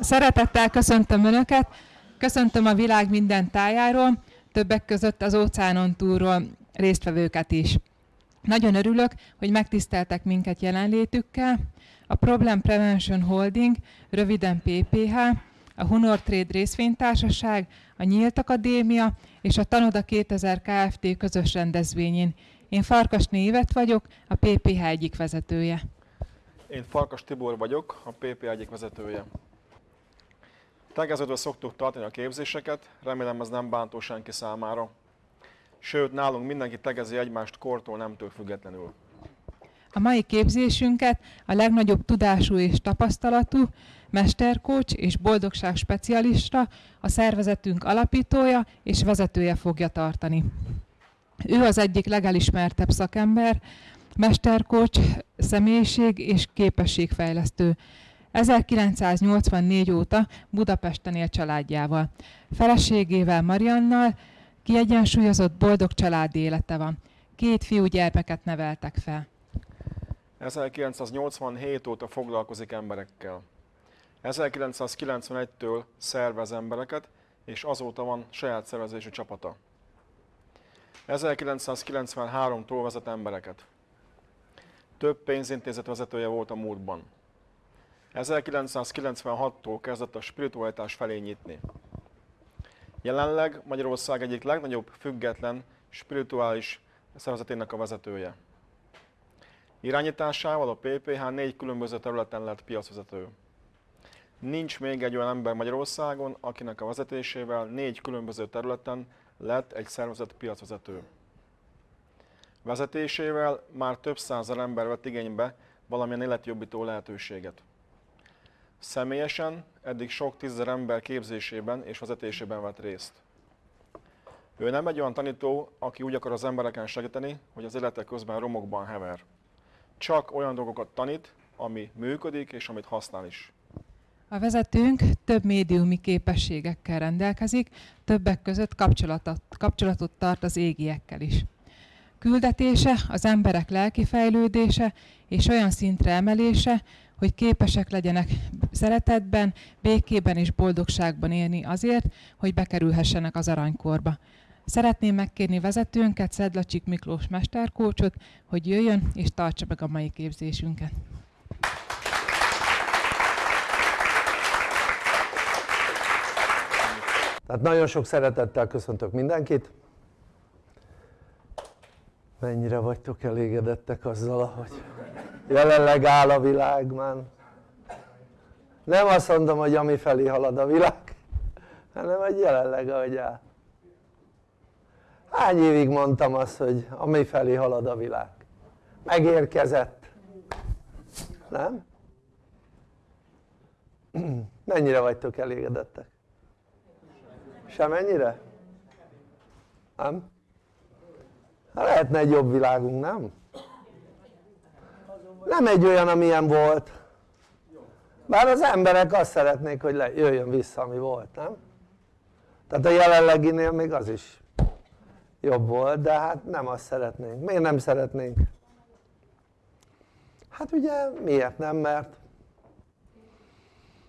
Szeretettel köszöntöm Önöket, köszöntöm a világ minden tájáról, többek között az óceánon túlról résztvevőket is. Nagyon örülök, hogy megtiszteltek minket jelenlétükkel. A Problem Prevention Holding, röviden PPH, a Hunor Trade részvénytársaság, a Nyílt Akadémia és a Tanoda 2000 Kft. közös rendezvényén. Én Farkas Névet vagyok, a PPH egyik vezetője. Én Farkas Tibor vagyok, a PPH egyik vezetője. Tegeződve szoktuk tartani a képzéseket, remélem ez nem bántó senki számára. Sőt, nálunk mindenki tegezi egymást kortól nemtől függetlenül. A mai képzésünket a legnagyobb tudású és tapasztalatú mesterkócs és boldogság specialista, a szervezetünk alapítója és vezetője fogja tartani. Ő az egyik legelismertebb szakember, mesterkócs, személyiség és képességfejlesztő. 1984 óta Budapesten él családjával. Feleségével Mariannal kiegyensúlyozott boldog családi élete van. Két fiú gyermeket neveltek fel. 1987 óta foglalkozik emberekkel. 1991-től szervez embereket, és azóta van saját szervezésű csapata. 1993-tól vezet embereket. Több pénzintézet vezetője volt a múltban. 1996-tól kezdett a spiritualitás felé nyitni. Jelenleg Magyarország egyik legnagyobb független spirituális szervezetének a vezetője. Irányításával a PPH négy különböző területen lett piacvezető. Nincs még egy olyan ember Magyarországon, akinek a vezetésével négy különböző területen lett egy szervezet piacvezető. Vezetésével már több százer ember vett igénybe valamilyen életjobbító lehetőséget. Személyesen eddig sok tízezer ember képzésében és vezetésében vett részt. Ő nem egy olyan tanító, aki úgy akar az embereken segíteni, hogy az élete közben romokban hever. Csak olyan dolgokat tanít, ami működik és amit használ is. A vezetőnk több médiumi képességekkel rendelkezik, többek között kapcsolatot, kapcsolatot tart az égiekkel is. Küldetése az emberek lelki fejlődése és olyan szintre emelése, hogy képesek legyenek szeretetben, békében és boldogságban élni azért, hogy bekerülhessenek az aranykorba. Szeretném megkérni vezetőnket, Szedlacsik Miklós mesterkócsot, hogy jöjjön és tartsa meg a mai képzésünket. Tehát nagyon sok szeretettel köszöntök mindenkit. Mennyire vagytok elégedettek azzal, ahogy jelenleg áll a világ már. Nem azt mondom, hogy ami felé halad a világ, hanem hogy jelenleg ahogy áll. Hány évig mondtam azt, hogy ami felé halad a világ? Megérkezett. Nem? Mennyire vagytok elégedettek? Semennyire? Nem? Lehetne egy jobb világunk, nem? Nem egy olyan, amilyen volt. Bár az emberek azt szeretnék, hogy le, jöjjön vissza, ami volt, nem? Tehát a jelenleginél még az is jobb volt, de hát nem azt szeretnénk. Miért nem szeretnénk? Hát ugye miért nem? Mert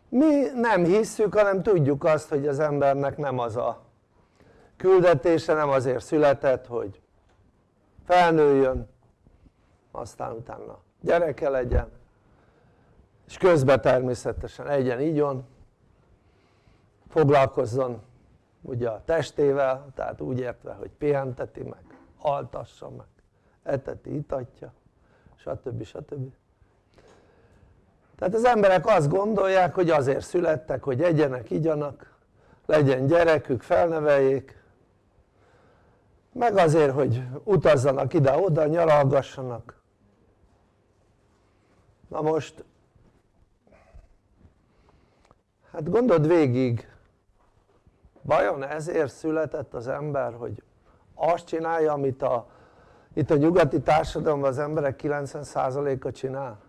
mi nem hisszük, hanem tudjuk azt, hogy az embernek nem az a küldetése, nem azért született, hogy felnőjön, aztán utána gyereke legyen, és közben természetesen egyen, igyon, foglalkozzon ugye a testével, tehát úgy értve, hogy pihenteti meg, altassa meg, eteti, itatja, stb. stb. Tehát az emberek azt gondolják, hogy azért születtek, hogy egyenek, igyanak, legyen gyerekük, felneveljék, meg azért, hogy utazzanak ide-oda, nyaralgassanak. Na most, hát gondold végig, vajon ezért született az ember, hogy azt csinálja, amit a, itt a nyugati társadalomban az emberek 90%-a csinál?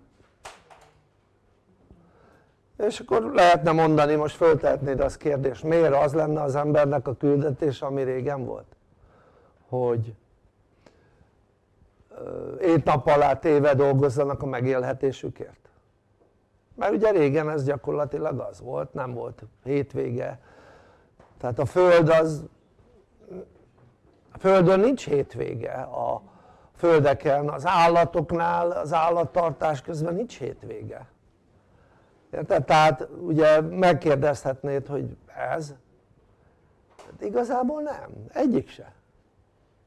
és akkor lehetne mondani, most föltehetnéd azt kérdést, miért az lenne az embernek a küldetés, ami régen volt? Hogy ét nap alá téve dolgozzanak a megélhetésükért? mert ugye régen ez gyakorlatilag az volt, nem volt hétvége. Tehát a Föld az a Földön nincs hétvége. A földeken, az állatoknál, az állattartás közben nincs hétvége. Érted? tehát ugye megkérdezhetnéd hogy ez? Hát igazából nem, egyik se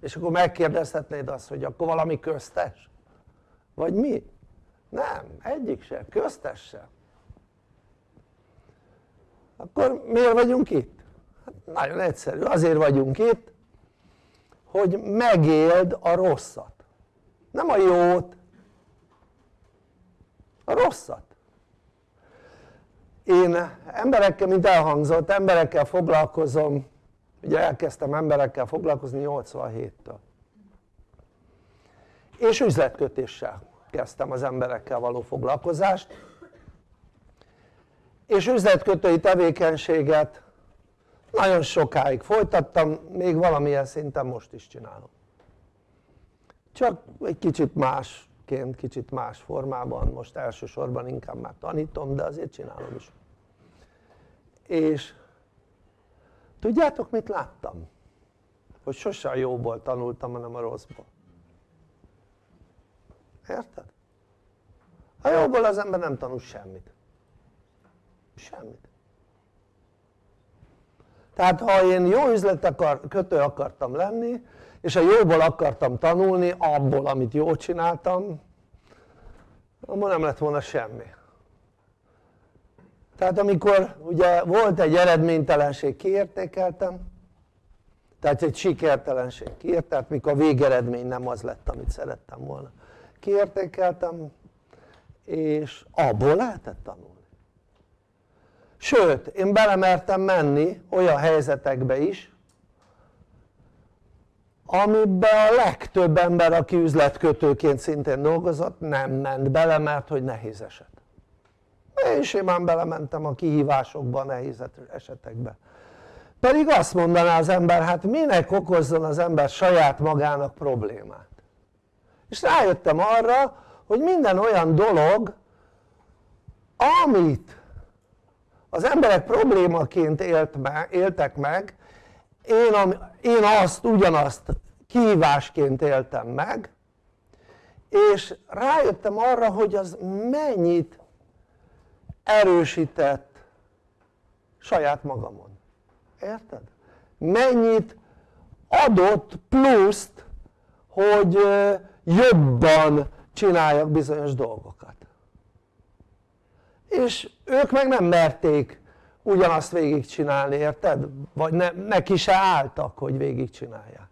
és akkor megkérdezhetnéd azt hogy akkor valami köztes vagy mi? nem, egyik se, köztes se akkor miért vagyunk itt? Hát nagyon egyszerű, azért vagyunk itt hogy megéld a rosszat nem a jót a rosszat én emberekkel, mint elhangzott, emberekkel foglalkozom ugye elkezdtem emberekkel foglalkozni 87-től és üzletkötéssel kezdtem az emberekkel való foglalkozást. És üzletkötői tevékenységet nagyon sokáig folytattam, még valamilyen szinten most is csinálom. Csak egy kicsit másként, kicsit más formában, most elsősorban inkább már tanítom, de azért csinálom is. És tudjátok mit láttam? hogy sose a jóból tanultam hanem a rosszból érted? a jóból az ember nem tanul semmit semmit tehát ha én jó üzlet akar, kötő akartam lenni és a jóból akartam tanulni abból amit jól csináltam akkor nem lett volna semmi tehát amikor ugye volt egy eredménytelenség kiértékeltem tehát egy sikertelenség kiért, tehát mikor a végeredmény nem az lett amit szerettem volna. Kiértékeltem és abból lehetett tanulni. Sőt én belemertem menni olyan helyzetekbe is amiben a legtöbb ember aki üzletkötőként szintén dolgozott nem ment bele mert hogy nehéz eset én simán belementem a kihívásokba, a nehéz esetekbe. Pedig azt mondaná az ember hát minek okozzon az ember saját magának problémát? És rájöttem arra hogy minden olyan dolog amit az emberek problémaként élt me, éltek meg én, én azt ugyanazt kihívásként éltem meg és rájöttem arra hogy az mennyit erősített saját magamon érted? mennyit adott pluszt hogy jobban csináljak bizonyos dolgokat és ők meg nem merték ugyanazt végigcsinálni, érted? vagy ne, neki se álltak hogy végigcsinálják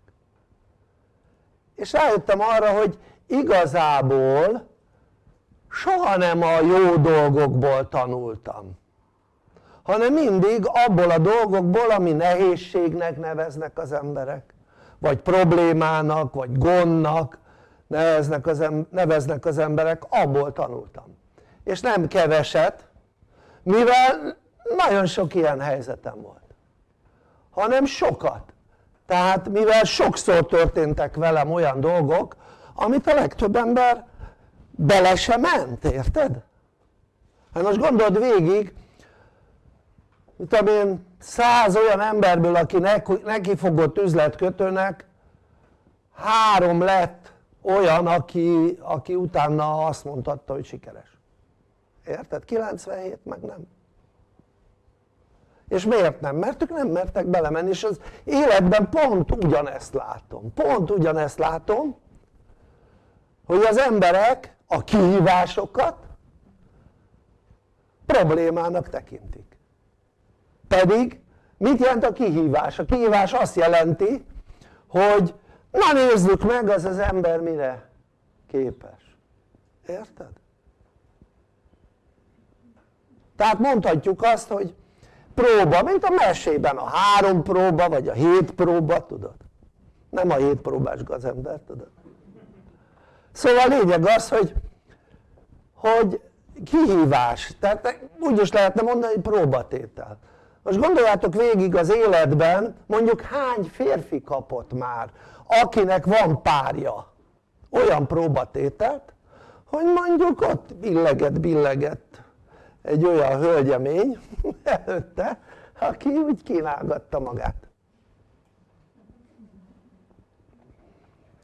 és rájöttem arra hogy igazából soha nem a jó dolgokból tanultam hanem mindig abból a dolgokból ami nehézségnek neveznek az emberek. Vagy problémának vagy gondnak neveznek az, neveznek emberek abból tanultam. És nem keveset mivel nagyon sok ilyen helyzetem volt hanem sokat. Tehát mivel sokszor történtek velem olyan dolgok amit a legtöbb ember bele se ment, érted? hát most gondold végig tudom én száz olyan emberből aki neki fogott üzletkötőnek három lett olyan aki, aki utána azt mondhatta hogy sikeres érted? 97 meg nem és miért nem? mert ők nem mertek belemenni és az életben pont ugyanezt látom pont ugyanezt látom hogy az emberek a kihívásokat problémának tekintik pedig mit jelent a kihívás? a kihívás azt jelenti hogy na nézzük meg az az ember mire képes érted? tehát mondhatjuk azt hogy próba mint a mesében a három próba vagy a hét próba tudod nem a hét próbás gazember tudod szóval a lényeg az hogy hogy kihívás. Tehát úgy is lehetne mondani hogy próbatétel. Most gondoljátok végig az életben mondjuk hány férfi kapott már akinek van párja? Olyan próbatételt hogy mondjuk ott billegett billegett egy olyan hölgyemény előtte aki úgy kínálgatta magát.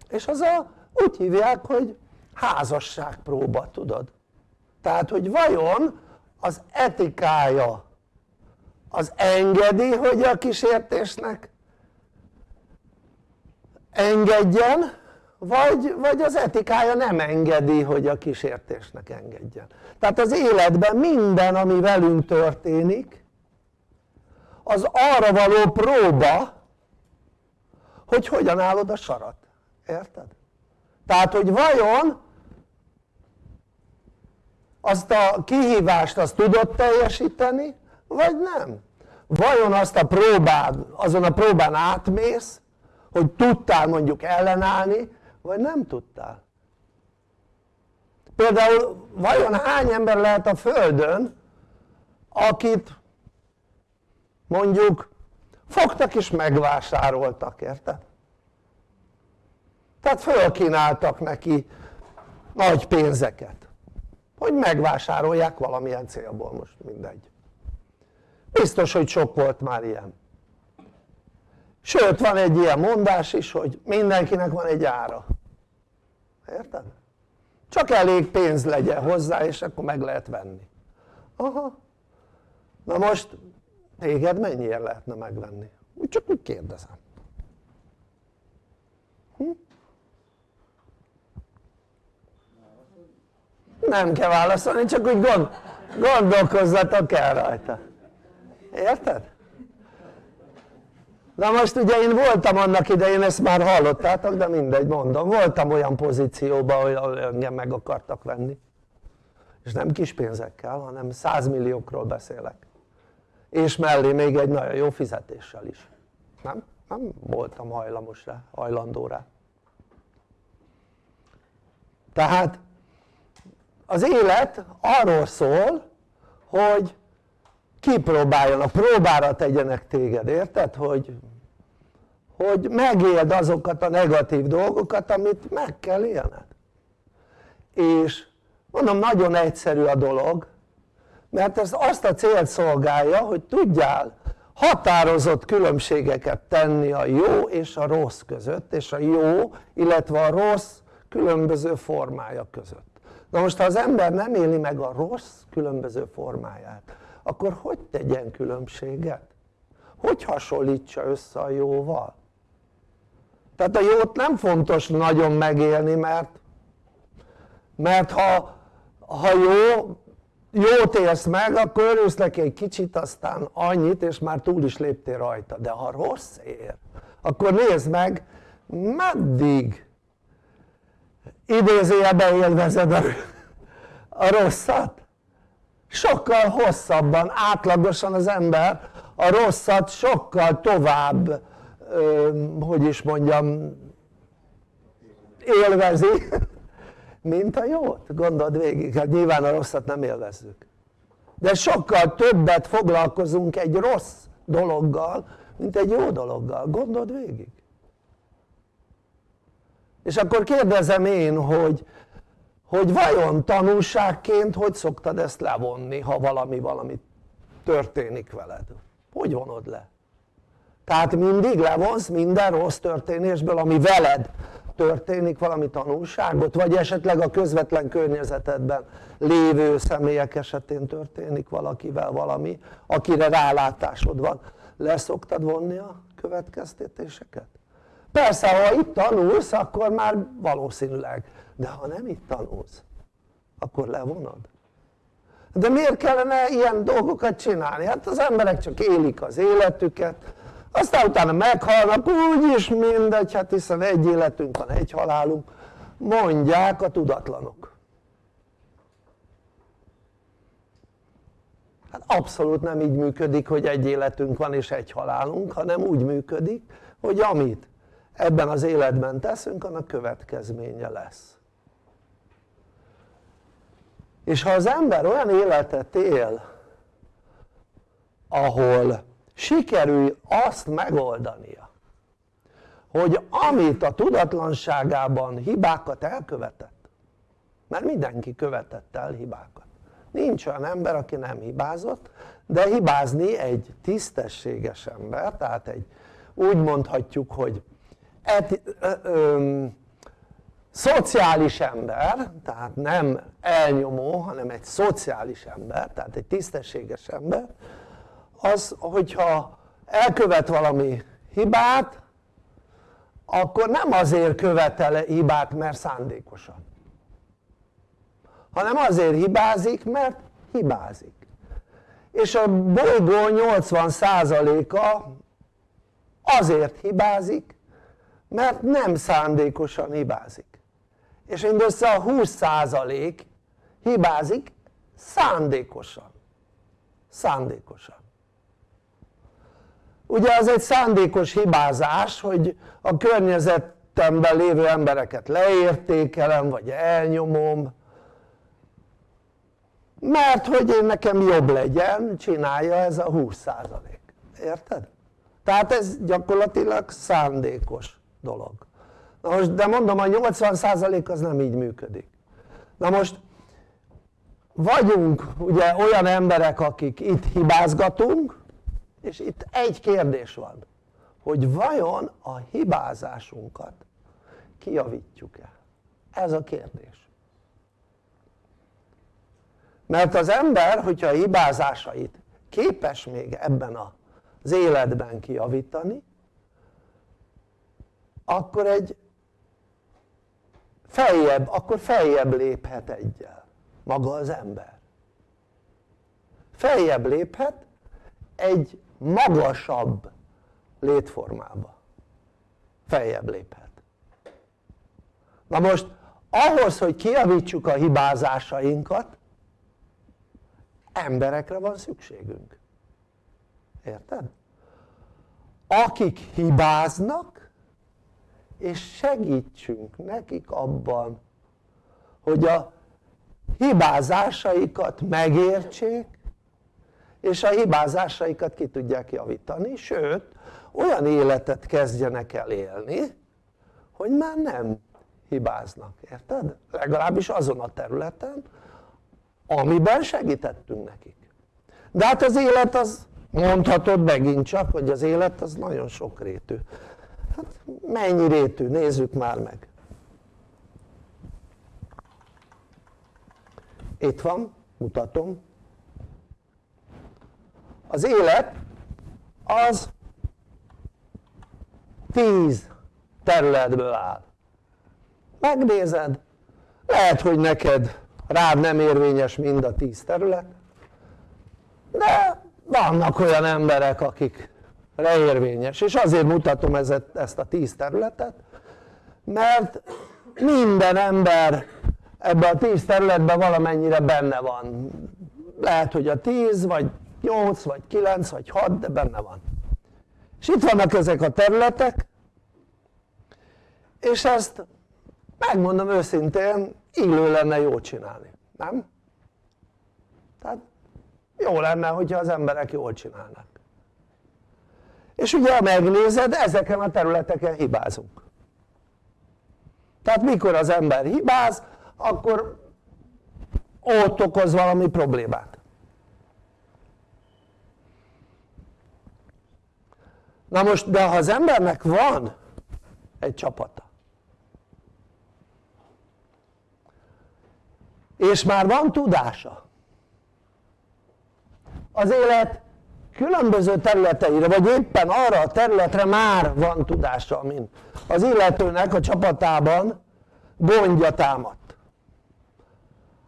És az a, úgy hívják hogy házasságpróba tudod? Tehát hogy vajon az etikája az engedi hogy a kísértésnek engedjen vagy, vagy az etikája nem engedi hogy a kísértésnek engedjen? Tehát az életben minden ami velünk történik az arra való próba hogy hogyan állod a sarat, érted? Tehát hogy vajon azt a kihívást azt tudod teljesíteni vagy nem? vajon azt a próbád, azon a próbán átmész hogy tudtál mondjuk ellenállni vagy nem tudtál például vajon hány ember lehet a földön akit mondjuk fogtak és megvásároltak, érted? Tehát fölkínáltak neki nagy pénzeket hogy megvásárolják valamilyen célból most mindegy. Biztos hogy sok volt már ilyen. Sőt van egy ilyen mondás is hogy mindenkinek van egy ára. Érted? csak elég pénz legyen hozzá és akkor meg lehet venni. Aha. Na most téged mennyiért lehetne megvenni? úgy csak úgy kérdezem hm? Nem kell válaszolni csak úgy gond, gondolkozzatok el rajta. Érted? na most ugye én voltam annak idején, ezt már hallottátok de mindegy mondom, voltam olyan pozícióban hogy engem meg akartak venni. És nem kis pénzekkel hanem százmilliókról beszélek. És mellé még egy nagyon jó fizetéssel is. Nem? nem voltam hajlamos rá, hajlandó rá. Tehát az élet arról szól hogy kipróbáljanak, próbára tegyenek téged, érted? hogy, hogy megéld azokat a negatív dolgokat amit meg kell élned és mondom nagyon egyszerű a dolog mert ez azt a célt szolgálja hogy tudjál határozott különbségeket tenni a jó és a rossz között és a jó illetve a rossz különböző formája között na most ha az ember nem éli meg a rossz különböző formáját akkor hogy tegyen különbséget? hogy hasonlítsa össze a jóval? tehát a jót nem fontos nagyon megélni mert mert ha, ha jó jót élsz meg akkor örülsz neki egy kicsit aztán annyit és már túl is léptél rajta de ha rossz ér akkor nézd meg meddig idézőjelben élvezed a, a rosszat? Sokkal hosszabban, átlagosan az ember a rosszat sokkal tovább hogy is mondjam élvezi mint a jót, gondold végig, hát nyilván a rosszat nem élvezzük. De sokkal többet foglalkozunk egy rossz dologgal mint egy jó dologgal, gondold végig és akkor kérdezem én hogy, hogy vajon tanulságként hogy szoktad ezt levonni ha valami valami történik veled hogy vonod le? tehát mindig levonsz minden rossz történésből ami veled történik valami tanulságot vagy esetleg a közvetlen környezetedben lévő személyek esetén történik valakivel valami akire rálátásod van leszoktad vonni a következtetéseket? Persze ha itt tanulsz akkor már valószínűleg. De ha nem itt tanulsz akkor levonod. De miért kellene ilyen dolgokat csinálni? hát az emberek csak élik az életüket aztán utána meghalnak úgyis mindegy hát hiszen egy életünk van egy halálunk. Mondják a tudatlanok. Hát abszolút nem így működik hogy egy életünk van és egy halálunk hanem úgy működik hogy amit ebben az életben teszünk annak következménye lesz. És ha az ember olyan életet él ahol sikerül azt megoldania hogy amit a tudatlanságában hibákat elkövetett mert mindenki követett el hibákat. Nincs olyan ember aki nem hibázott de hibázni egy tisztességes ember tehát egy úgy mondhatjuk hogy eti, ö, ö, szociális ember, tehát nem elnyomó, hanem egy szociális ember, tehát egy tisztességes ember, az, hogyha elkövet valami hibát, akkor nem azért követele hibát, mert szándékosan, hanem azért hibázik, mert hibázik. És a bolygó 80%-a azért hibázik, mert nem szándékosan hibázik. És mindössze a 20% hibázik szándékosan. Szándékosan. Ugye az egy szándékos hibázás hogy a környezetemben lévő embereket leértékelem vagy elnyomom mert hogy én nekem jobb legyen csinálja ez a 20% érted? tehát ez gyakorlatilag szándékos dolog. Na most de mondom a 80% az nem így működik. Na most vagyunk ugye olyan emberek akik itt hibázgatunk és itt egy kérdés van hogy vajon a hibázásunkat kijavítjuk-e? ez a kérdés. Mert az ember hogyha a hibázásait képes még ebben az életben kijavítani akkor egy feljebb, akkor feljebb léphet egyel maga az ember. Feljebb léphet egy magasabb létformába. Feljebb léphet. Na most ahhoz hogy kiavítsuk a hibázásainkat emberekre van szükségünk. Érted? akik hibáznak és segítsünk nekik abban hogy a hibázásaikat megértsék és a hibázásaikat ki tudják javítani, sőt olyan életet kezdjenek el élni hogy már nem hibáznak, érted? legalábbis azon a területen amiben segítettünk nekik de hát az élet az mondhatod megint csak hogy az élet az nagyon sokrétű hát mennyi rétű? nézzük már meg. Itt van, mutatom. Az élet az tíz területből áll. Megnézed lehet hogy neked rád nem érvényes mind a tíz terület de vannak olyan emberek akik érvényes és azért mutatom ezt a tíz területet mert minden ember ebben a tíz területben valamennyire benne van. Lehet hogy a tíz vagy nyolc vagy kilenc vagy hat de benne van. És itt vannak ezek a területek és ezt megmondom őszintén illő lenne jól csinálni, nem? tehát jó lenne hogyha az emberek jól csinálnak és ugye ha megnézed ezeken a területeken hibázunk. Tehát mikor az ember hibáz akkor ott okoz valami problémát. Na most de ha az embernek van egy csapata és már van tudása az élet különböző területeire vagy éppen arra a területre már van tudása mint az illetőnek a csapatában gondja támadt.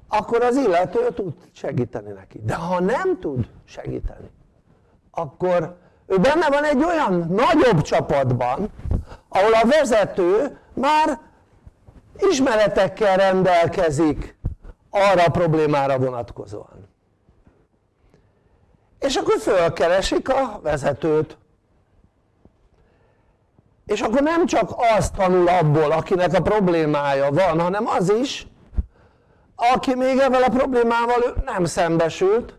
Akkor az illető tud segíteni neki. De ha nem tud segíteni akkor ő benne van egy olyan nagyobb csapatban ahol a vezető már ismeretekkel rendelkezik arra a problémára vonatkozóan és akkor fölkeresik a vezetőt. És akkor nem csak azt tanul abból akinek a problémája van hanem az is aki még ezzel a problémával nem szembesült.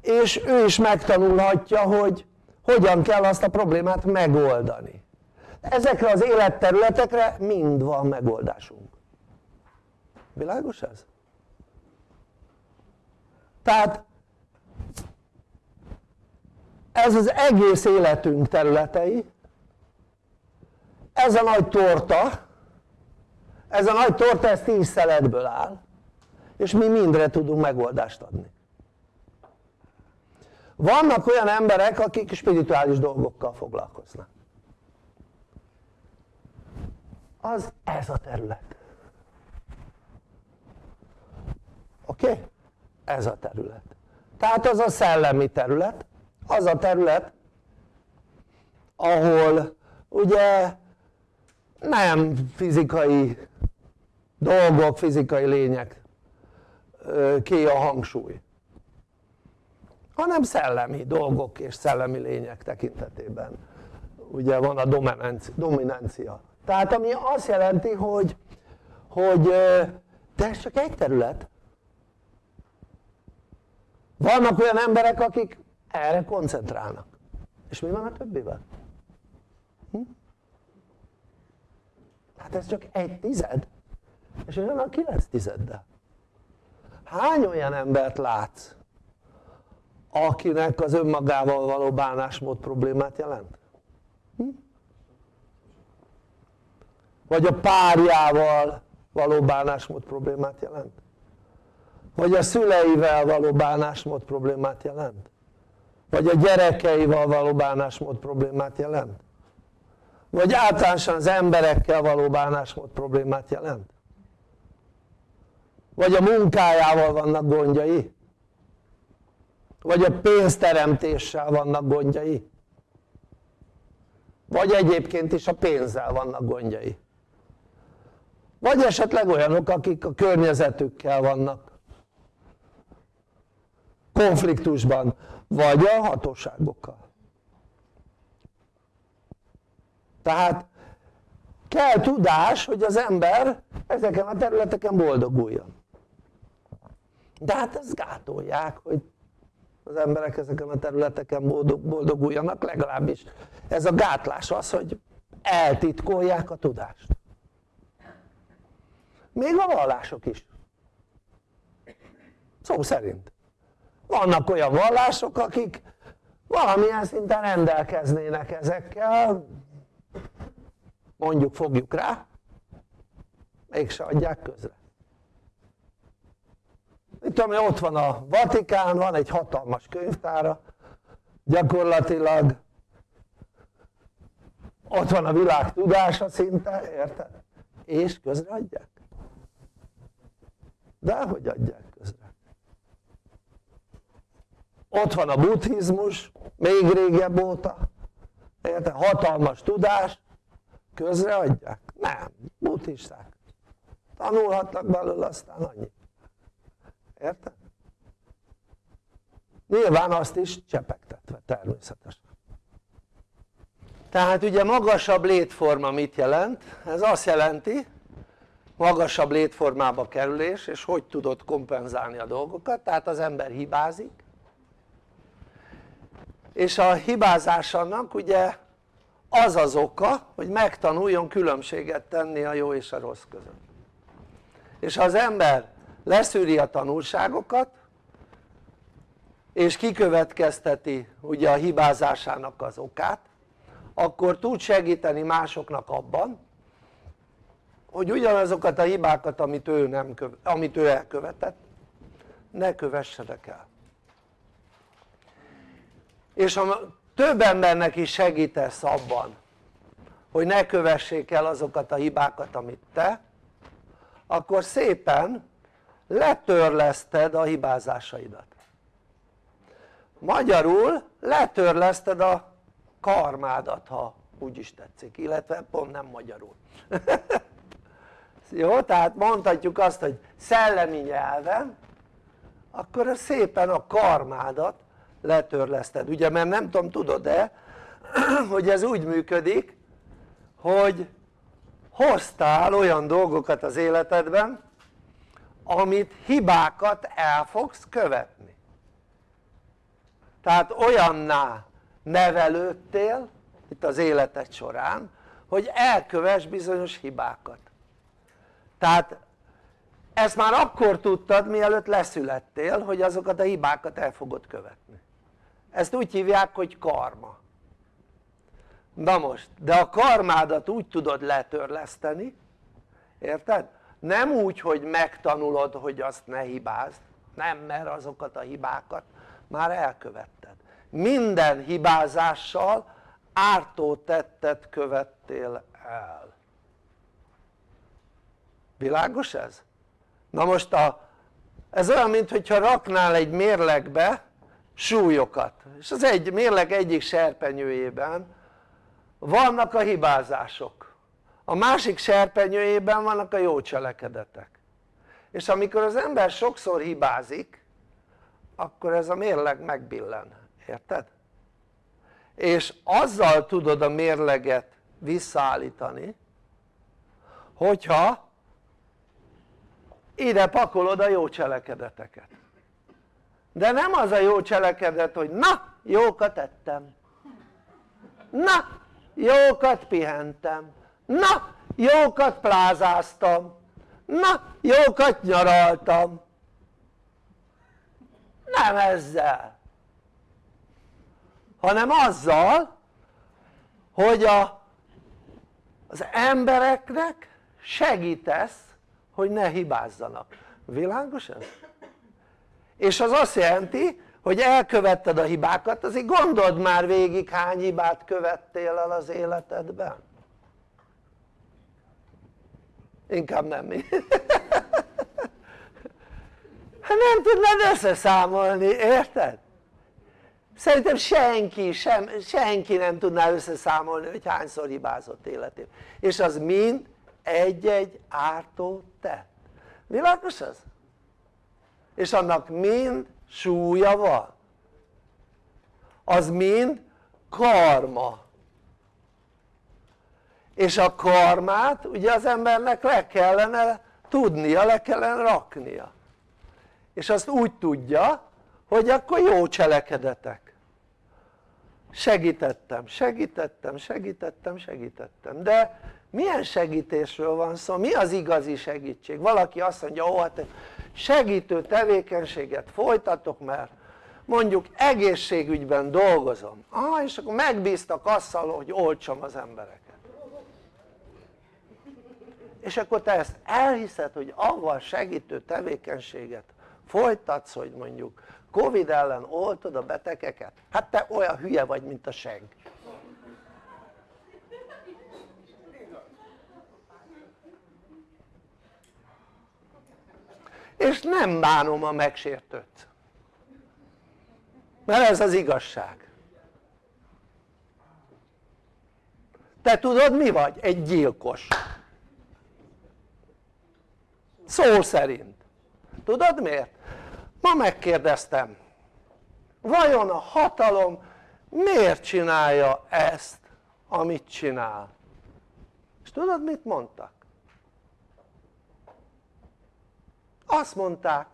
És ő is megtanulhatja hogy hogyan kell azt a problémát megoldani. Ezekre az életterületekre mind van megoldásunk. Világos ez? tehát ez az egész életünk területei. Ez a nagy torta. Ez a nagy torta ez 10 szeletből áll. És mi mindre tudunk megoldást adni. Vannak olyan emberek akik spirituális dolgokkal foglalkoznak. Az ez a terület. Oké? Okay? ez a terület. Tehát az a szellemi terület az a terület ahol ugye nem fizikai dolgok, fizikai lények ki a hangsúly hanem szellemi dolgok és szellemi lények tekintetében. Ugye van a dominancia. Tehát ami azt jelenti hogy hogy de csak egy terület. Vannak olyan emberek akik erre koncentrálnak és mi van a többivel? Hm? hát ez csak egy tized és olyan a kilenc tizeddel hány olyan embert látsz akinek az önmagával való bánásmód problémát jelent? Hm? vagy a párjával való bánásmód problémát jelent? vagy a szüleivel való bánásmód problémát jelent? Vagy a gyerekeivel való bánásmód problémát jelent? vagy általánosan az emberekkel való bánásmód problémát jelent? vagy a munkájával vannak gondjai? vagy a pénzteremtéssel vannak gondjai? vagy egyébként is a pénzzel vannak gondjai? vagy esetleg olyanok akik a környezetükkel vannak konfliktusban vagy a hatóságokkal. Tehát kell tudás hogy az ember ezeken a területeken boldoguljon. De hát ezt gátolják hogy az emberek ezeken a területeken boldog, boldoguljanak. Legalábbis ez a gátlás az hogy eltitkolják a tudást. Még a vallások is. Szó szerint vannak olyan vallások akik valamilyen szinten rendelkeznének ezekkel. Mondjuk fogjuk rá. Mégse adják közre. Mit tudom ott van a Vatikán, van egy hatalmas könyvtára. Gyakorlatilag ott van a világ tudása szinte, érted? és közreadják de hogy adják közre ott van a buddhizmus még régebb óta érted? hatalmas tudás közreadják? nem, buddhisták tanulhatnak belőle aztán annyi érted? nyilván azt is csepegtetve természetesen tehát ugye magasabb létforma mit jelent? ez azt jelenti magasabb létformába kerülés és hogy tudod kompenzálni a dolgokat tehát az ember hibázik és a hibázás annak ugye az az oka hogy megtanuljon különbséget tenni a jó és a rossz között. És ha az ember leszűri a tanulságokat és kikövetkezteti ugye a hibázásának az okát akkor tud segíteni másoknak abban hogy ugyanazokat a hibákat amit ő, nem követ, amit ő elkövetett ne kövessenek el és ha több embernek is segítesz abban hogy ne kövessék el azokat a hibákat amit te akkor szépen letörleszted a hibázásaidat magyarul letörleszted a karmádat ha úgy is tetszik, illetve pont nem magyarul jó? tehát mondhatjuk azt hogy szellemi nyelven akkor szépen a karmádat letörleszted, ugye mert nem tudom tudod-e hogy ez úgy működik hogy hoztál olyan dolgokat az életedben amit hibákat el fogsz követni. Tehát olyanná nevelődtél itt az életed során hogy elkövess bizonyos hibákat. Tehát ezt már akkor tudtad mielőtt leszülettél hogy azokat a hibákat el fogod követni ezt úgy hívják hogy karma na most de a karmádat úgy tudod letörleszteni érted? nem úgy hogy megtanulod hogy azt ne hibázd nem mert azokat a hibákat már elkövetted minden hibázással ártó tettet követtél el világos ez? na most a, ez olyan mintha raknál egy mérlegbe súlyokat. És az egy mérleg egyik serpenyőjében vannak a hibázások. A másik serpenyőjében vannak a jó cselekedetek. És amikor az ember sokszor hibázik akkor ez a mérleg megbillen, érted? és azzal tudod a mérleget visszaállítani hogyha ide pakolod a jó cselekedeteket de nem az a jó cselekedet hogy na jókat ettem. Na jókat pihentem. Na jókat plázáztam. Na jókat nyaraltam. Nem ezzel. Hanem azzal hogy a, az embereknek segítesz hogy ne hibázzanak, világos ez? És az azt jelenti hogy elkövetted a hibákat, azért gondold már végig hány hibát követtél el az életedben. Inkább nem hát nem tudnád összeszámolni, érted? szerintem senki, sem, senki nem tudná összeszámolni hogy hányszor hibázott életében és az mind egy-egy ártó tett. Világos ez? És annak mind súlya van. Az mind karma. És a karmát ugye az embernek le kellene tudnia, le kellene raknia. És azt úgy tudja hogy akkor jó cselekedetek. Segítettem, segítettem, segítettem, segítettem. De milyen segítésről van szó? mi az igazi segítség? valaki azt mondja ó hát segítő tevékenységet folytatok mert mondjuk egészségügyben dolgozom ah és akkor megbíztak azzal hogy olcsam az embereket és akkor te ezt elhiszed hogy avval segítő tevékenységet folytatsz hogy mondjuk Covid ellen oltod a betegeket? hát te olyan hülye vagy mint a seg és nem bánom a megsértőt mert ez az igazság te tudod mi vagy? egy gyilkos szó szerint tudod miért? ma megkérdeztem vajon a hatalom miért csinálja ezt amit csinál és tudod mit mondtak? Azt mondták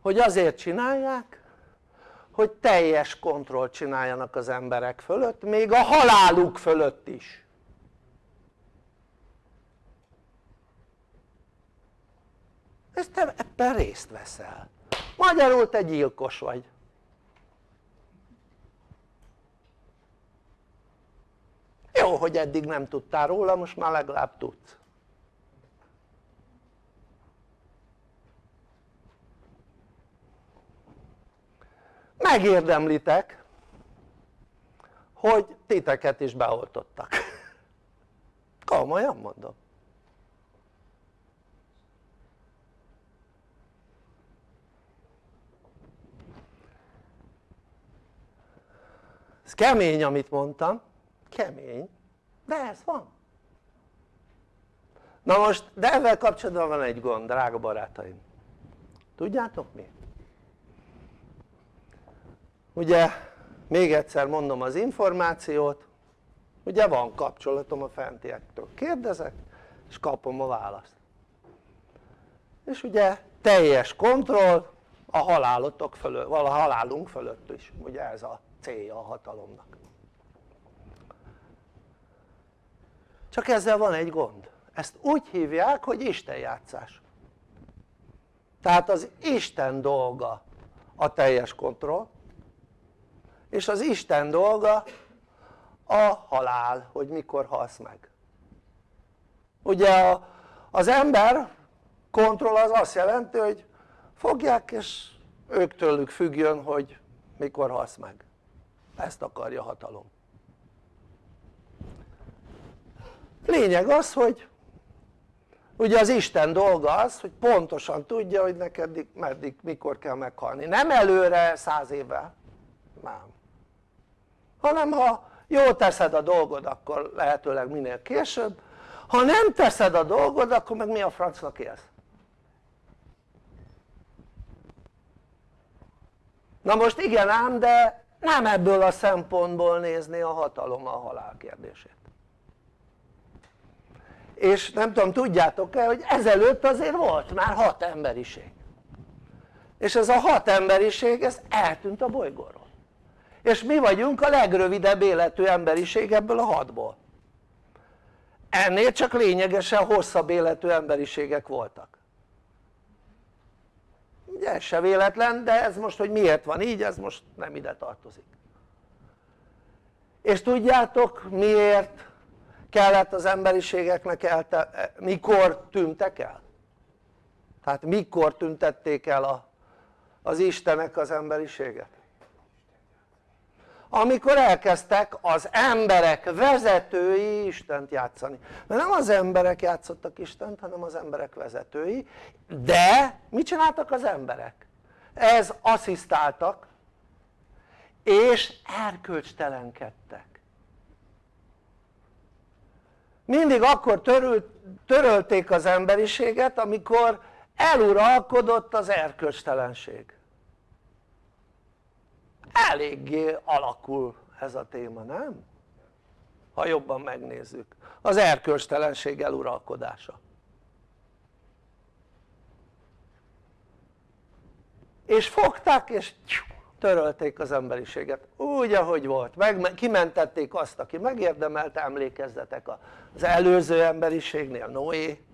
hogy azért csinálják hogy teljes kontrollt csináljanak az emberek fölött még a haláluk fölött is. Ezt te ebben részt veszel. Magyarul te gyilkos vagy. Jó hogy eddig nem tudtál róla most már legalább tudsz megérdemlitek hogy titeket is beoltottak. Komolyan mondom. Ez kemény amit mondtam. Kemény. De ez van. Na most de ezzel kapcsolatban van egy gond drága barátaim. Tudjátok mi? Ugye még egyszer mondom az információt. Ugye van kapcsolatom a fentiektől. Kérdezek és kapom a választ. És ugye teljes kontroll a halálotok fölött, a halálunk fölött is ugye ez a célja a hatalomnak. Csak ezzel van egy gond. Ezt úgy hívják hogy istenjátszás tehát az Isten dolga a teljes kontroll és az Isten dolga a halál, hogy mikor halsz meg. Ugye az ember kontroll az azt jelenti hogy fogják és ők tőlük függjön hogy mikor halsz meg. Ezt akarja hatalom. Lényeg az hogy ugye az Isten dolga az hogy pontosan tudja hogy neked meddig mikor kell meghalni. Nem előre száz évvel. Nem hanem ha jól teszed a dolgod akkor lehetőleg minél később. Ha nem teszed a dolgod akkor meg mi a francnak élsz na most igen ám de nem ebből a szempontból nézni a hatalom a halál kérdését. És nem tudom tudjátok-e hogy ezelőtt azért volt már hat emberiség. És ez a hat emberiség ez eltűnt a bolygóról és mi vagyunk a legrövidebb életű emberiség ebből a hatból ennél csak lényegesen hosszabb életű emberiségek voltak ugye se véletlen de ez most hogy miért van így ez most nem ide tartozik és tudjátok miért kellett az emberiségeknek elte, mikor tűntek el? tehát mikor tüntették el a, az Istenek az emberiséget? Amikor elkezdtek az emberek vezetői Istent játszani. Mert nem az emberek játszottak Istent hanem az emberek vezetői. De mit csináltak az emberek? ez asszisztáltak és erkölcstelenkedtek. Mindig akkor törült, törölték az emberiséget amikor eluralkodott az erkölcstelenség eléggé alakul ez a téma, nem? ha jobban megnézzük. Az erkölcstelenség eluralkodása. És fogták és törölték az emberiséget. Úgy ahogy volt, meg, kimentették azt aki megérdemelte, emlékezzetek az előző emberiségnél Noé.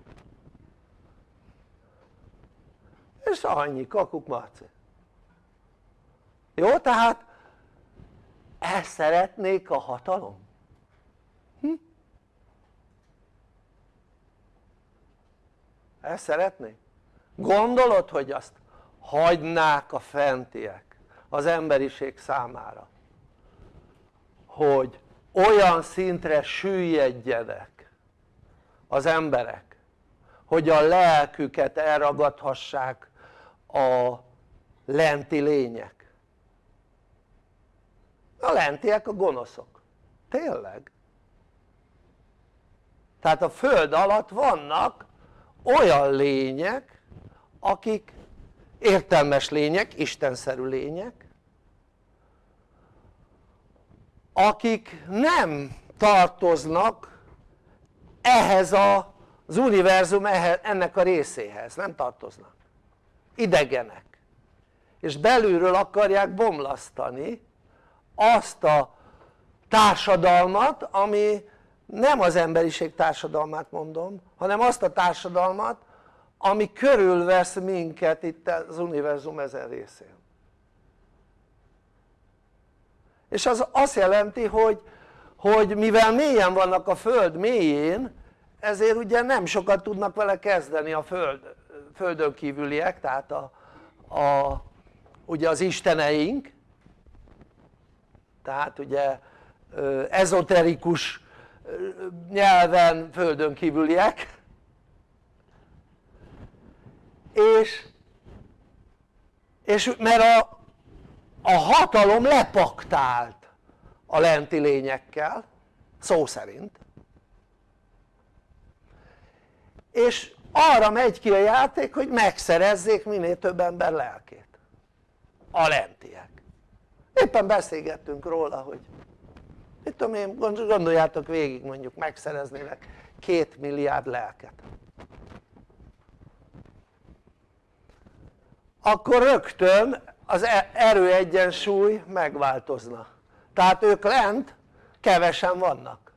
És annyi kakuk marci jó? tehát ezt szeretnék a hatalom? Hm? ezt szeretnék? gondolod hogy azt hagynák a fentiek az emberiség számára hogy olyan szintre süllyedjenek az emberek hogy a lelküket elragadhassák a lenti lények a lentiek a gonoszok, tényleg. Tehát a föld alatt vannak olyan lények akik értelmes lények, istenszerű lények akik nem tartoznak ehhez a, az univerzum ennek a részéhez, nem tartoznak. Idegenek. És belülről akarják bomlasztani azt a társadalmat ami nem az emberiség társadalmát mondom hanem azt a társadalmat ami körülvesz minket itt az univerzum ezen részén. És az azt jelenti hogy, hogy mivel mélyen vannak a föld mélyén ezért ugye nem sokat tudnak vele kezdeni a föld, földön kívüliek tehát a, a, ugye az isteneink tehát ugye ezoterikus nyelven földön kívüliek. És, és mert a, a hatalom lepaktált a lenti lényekkel szó szerint. És arra megy ki a játék hogy megszerezzék minél több ember lelkét. A lentiek éppen beszélgettünk róla hogy mit tudom én gondoljátok végig mondjuk megszereznének két milliárd lelket. Akkor rögtön az e- erőegyensúly megváltozna. Tehát ők lent kevesen vannak.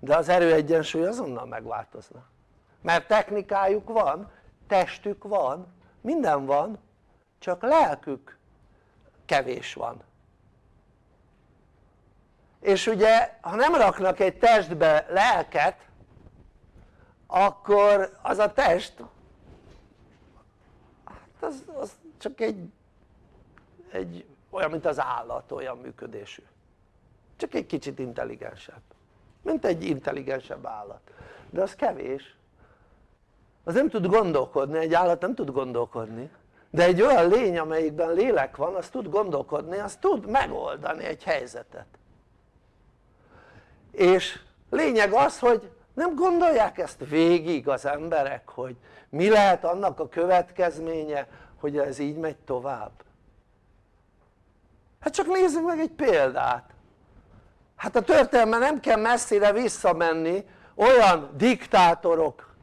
De az erőegyensúly azonnal megváltozna. Mert technikájuk van, testük van, minden van csak lelkük kevés van. És ugye ha nem raknak egy testbe lelket akkor az a test hát az, az csak egy, egy olyan mint az állat olyan működésű. Csak egy kicsit intelligensebb. Mint egy intelligensebb állat. De az kevés. Az nem tud gondolkodni, egy állat nem tud gondolkodni de egy olyan lény amelyikben lélek van az tud gondolkodni, az tud megoldani egy helyzetet. És lényeg az hogy nem gondolják ezt végig az emberek hogy mi lehet annak a következménye hogy ez így megy tovább. Hát csak nézzük meg egy példát. Hát a történelme nem kell messzire visszamenni olyan diktátorokat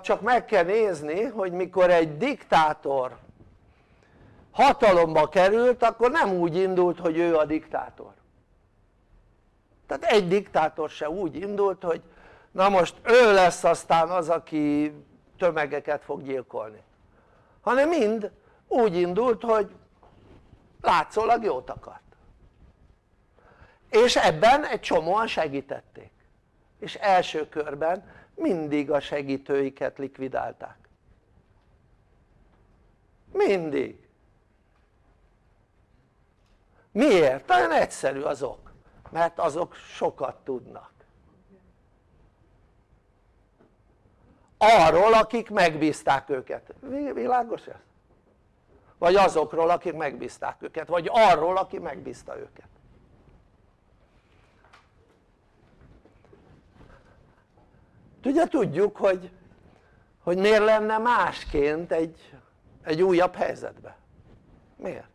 csak meg kell nézni hogy mikor egy diktátor hatalomba került akkor nem úgy indult hogy ő a diktátor. Tehát egy diktátor se úgy indult hogy na most ő lesz aztán az aki tömegeket fog gyilkolni. Hanem mind úgy indult hogy látszólag jót akart. És ebben egy csomóan segítették. És első körben mindig a segítőiket likvidálták. Mindig. Miért? nagyon egyszerű az ok mert azok sokat tudnak. Arról akik megbízták őket, világos ez? vagy azokról akik megbízták őket, vagy arról aki megbízta őket ugye tudjuk hogy, hogy miért lenne másként egy, egy újabb helyzetbe? Miért?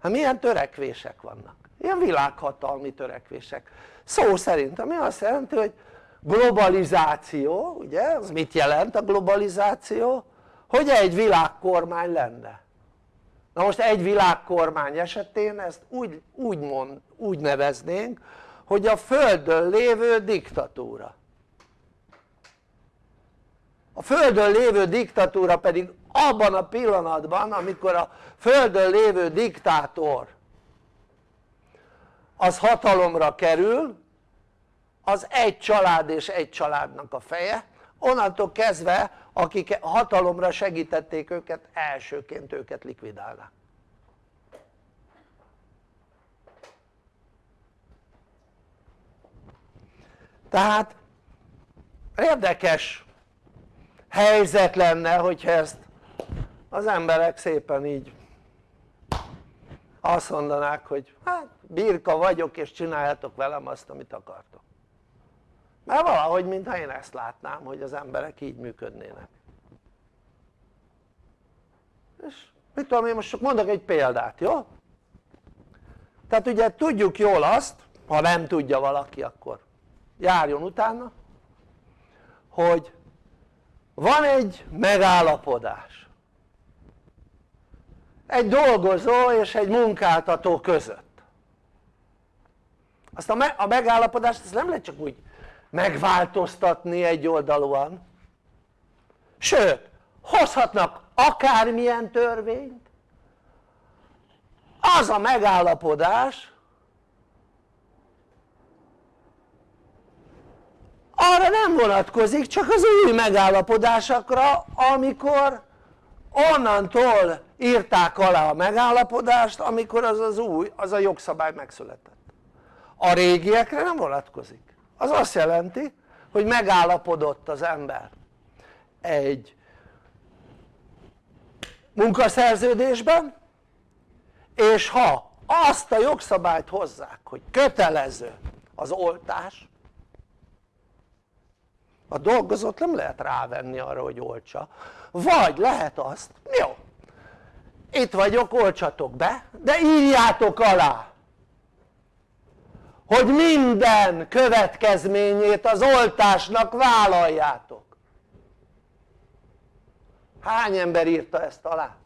hát milyen törekvések vannak? Ilyen világhatalmi törekvések. Szó szerint ami azt jelenti hogy globalizáció ugye az mit jelent a globalizáció? hogy egy világkormány lenne. Na most egy világkormány esetén ezt úgy, úgy, mond, úgy neveznénk hogy a földön lévő diktatúra a földön lévő diktatúra pedig abban a pillanatban amikor a földön lévő diktátor az hatalomra kerül az egy család és egy családnak a feje onnantól kezdve akik hatalomra segítették őket elsőként őket likvidálnak tehát érdekes helyzet lenne hogyha ezt az emberek szépen így azt mondanák hogy hát birka vagyok és csináljátok velem azt amit akartok mert valahogy mintha én ezt látnám hogy az emberek így működnének és mit tudom én most csak mondok egy példát jó? tehát ugye tudjuk jól azt ha nem tudja valaki akkor járjon utána hogy van egy megállapodás. Egy dolgozó és egy munkáltató között. Azt a megállapodást ezt nem lehet csak úgy megváltoztatni egy oldalúan. Sőt hozhatnak akármilyen törvényt. Az a megállapodás arra nem vonatkozik csak az új megállapodásokra amikor onnantól írták alá a megállapodást amikor az az új, az a jogszabály megszületett. A régiekre nem vonatkozik. Az azt jelenti hogy megállapodott az ember egy munkaszerződésben és ha azt a jogszabályt hozzák hogy kötelező az oltás a dolgozót nem lehet rávenni arra hogy oltsa vagy lehet azt, jó itt vagyok oltsatok be de írjátok alá hogy minden következményét az oltásnak vállaljátok hány ember írta ezt alá?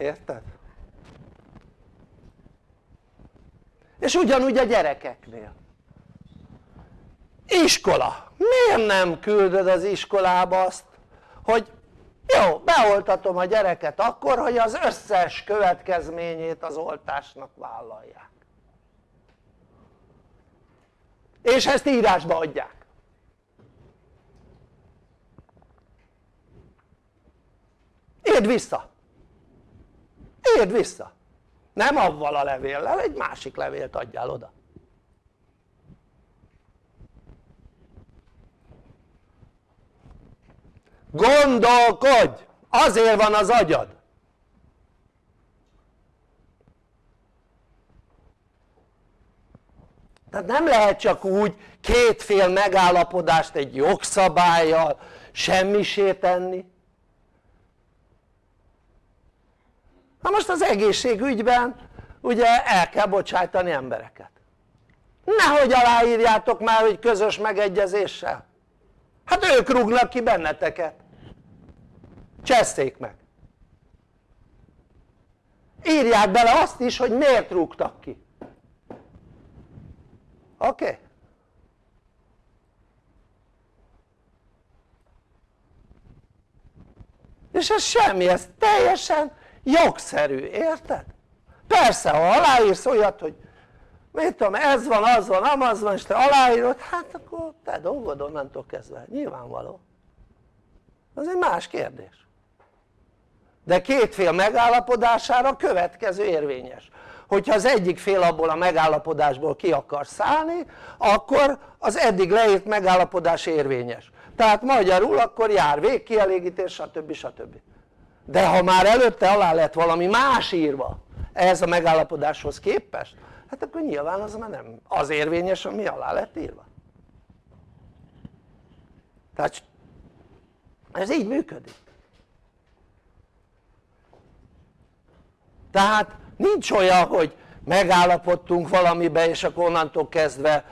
érted? És ugyanúgy a gyerekeknél. Iskola, miért nem küldöd az iskolába azt hogy jó, beoltatom a gyereket akkor hogy az összes következményét az oltásnak vállalják. És ezt írásba adják. Írd vissza. Írd vissza nem avval a levéllel, egy másik levélt adjál oda. Gondolkodj! azért van az agyad! Tehát nem lehet csak úgy kétfél megállapodást egy jogszabályjal semmisé tenni na most az egészségügyben ugye el kell bocsájtani embereket nehogy aláírjátok már hogy közös megegyezéssel hát ők rúgnak ki benneteket cseszték meg írják bele azt is hogy miért rúgtak ki oké? Okay? és ez semmi, ez teljesen jogszerű, érted? persze ha aláírsz olyat hogy mit tudom ez van, az van, amaz van és te aláírod hát akkor te dolgod onnantól kezdve, nyilvánvaló az egy más kérdés de két fél megállapodására következő érvényes hogyha az egyik fél abból a megállapodásból ki akar szállni akkor az eddig leírt megállapodás érvényes tehát magyarul akkor jár végkielégítés stb. stb. De ha már előtte alá lett valami más írva ehhez a megállapodáshoz képest hát akkor nyilván az már nem az érvényes ami alá lett írva. Tehát ez így működik. Tehát nincs olyan hogy megállapodtunk valamibe és akkor onnantól kezdve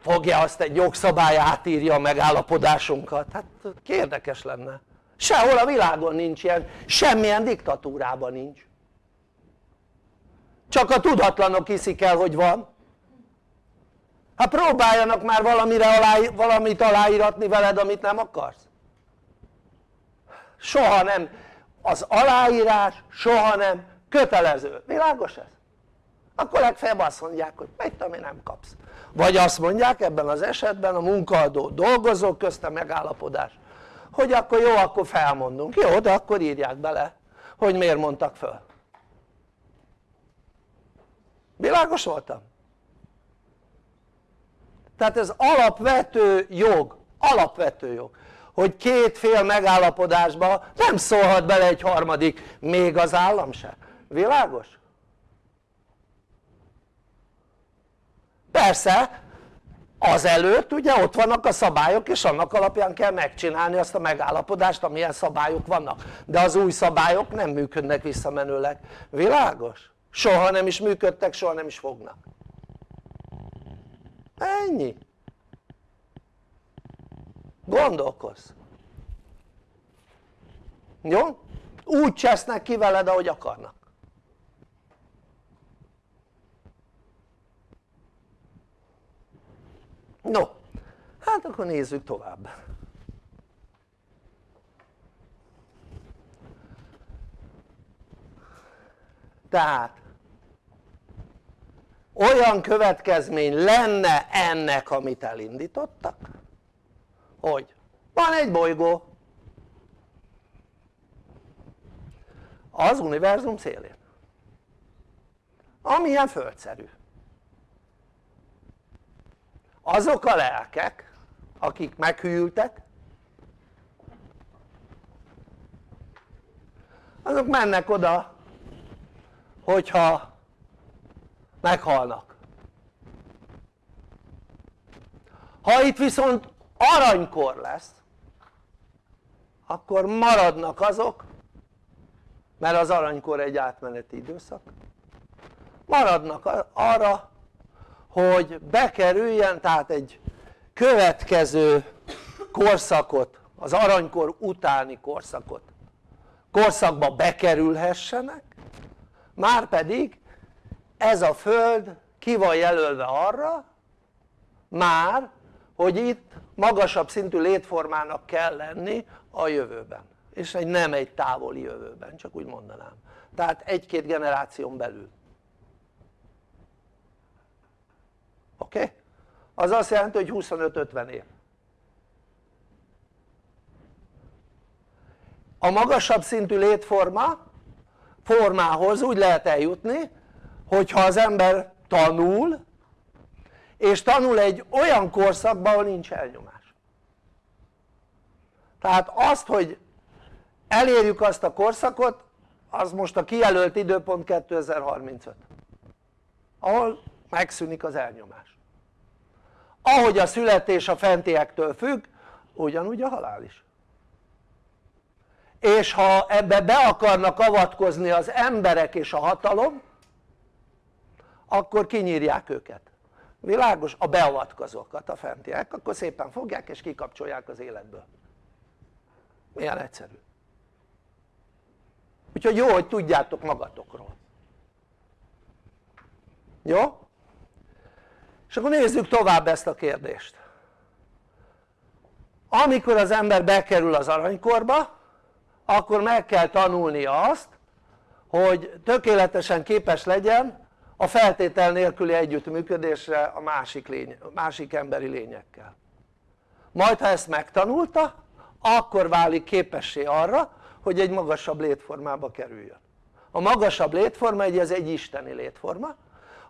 fogja azt egy jogszabály átírja a megállapodásunkat. Hát érdekes lenne sehol a világon nincs ilyen semmilyen diktatúrában nincs. Csak a tudatlanok hiszik el hogy van. Hát próbáljanak már valamire alá, valamit aláíratni veled amit nem akarsz. Soha nem. Az aláírás soha nem kötelező, világos ez? akkor legfeljebb azt mondják hogy mit tudom nem kapsz. Vagy azt mondják ebben az esetben a munkaadó dolgozók közte megállapodás hogy akkor jó akkor felmondunk, jó de akkor írják bele hogy miért mondtak föl világos voltam? tehát ez alapvető jog, alapvető jog hogy két fél megállapodásba nem szólhat bele egy harmadik, még az állam se, világos? persze azelőtt ugye ott vannak a szabályok és annak alapján kell megcsinálni azt a megállapodást amilyen szabályok vannak. De az új szabályok nem működnek visszamenőleg, világos? soha nem is működtek, soha nem is fognak. Ennyi. Gondolkozz. Jó? úgy csesznek ki veled ahogy akarnak no hát akkor nézzük tovább. Tehát olyan következmény lenne ennek amit elindítottak hogy van egy bolygó. Az univerzum szélén. Amilyen földszerű azok a lelkek akik meghűltek azok mennek oda hogyha meghalnak. Ha itt viszont aranykor lesz akkor maradnak azok mert az aranykor egy átmeneti időszak maradnak arra hogy bekerüljen tehát egy következő korszakot az aranykor utáni korszakot. Korszakba bekerülhessenek már pedig ez a föld ki van jelölve arra már hogy itt magasabb szintű létformának kell lenni a jövőben. És egy nem egy távoli jövőben csak úgy mondanám. Tehát egy-két generáción belül oké? Okay? az azt jelenti hogy 25-50 év a magasabb szintű létforma formához úgy lehet eljutni hogyha az ember tanul és tanul egy olyan korszakban ahol nincs elnyomás tehát azt hogy elérjük azt a korszakot az most a kijelölt időpont 2035 ahol megszűnik az elnyomás ahogy a születés a fentiektől függ ugyanúgy a halál is és ha ebbe be akarnak avatkozni az emberek és a hatalom akkor kinyírják őket világos? a beavatkozókat a fentiek akkor szépen fogják és kikapcsolják az életből milyen egyszerű úgyhogy jó hogy tudjátok magatokról jó? És akkor nézzük tovább ezt a kérdést. Amikor az ember bekerül az aranykorba akkor meg kell tanulnia azt hogy tökéletesen képes legyen a feltétel nélküli együttműködésre a másik, lény, másik emberi lényekkel. Majd ha ezt megtanulta akkor válik képessé arra hogy egy magasabb létformába kerüljön. A magasabb létforma egy, ez egy isteni létforma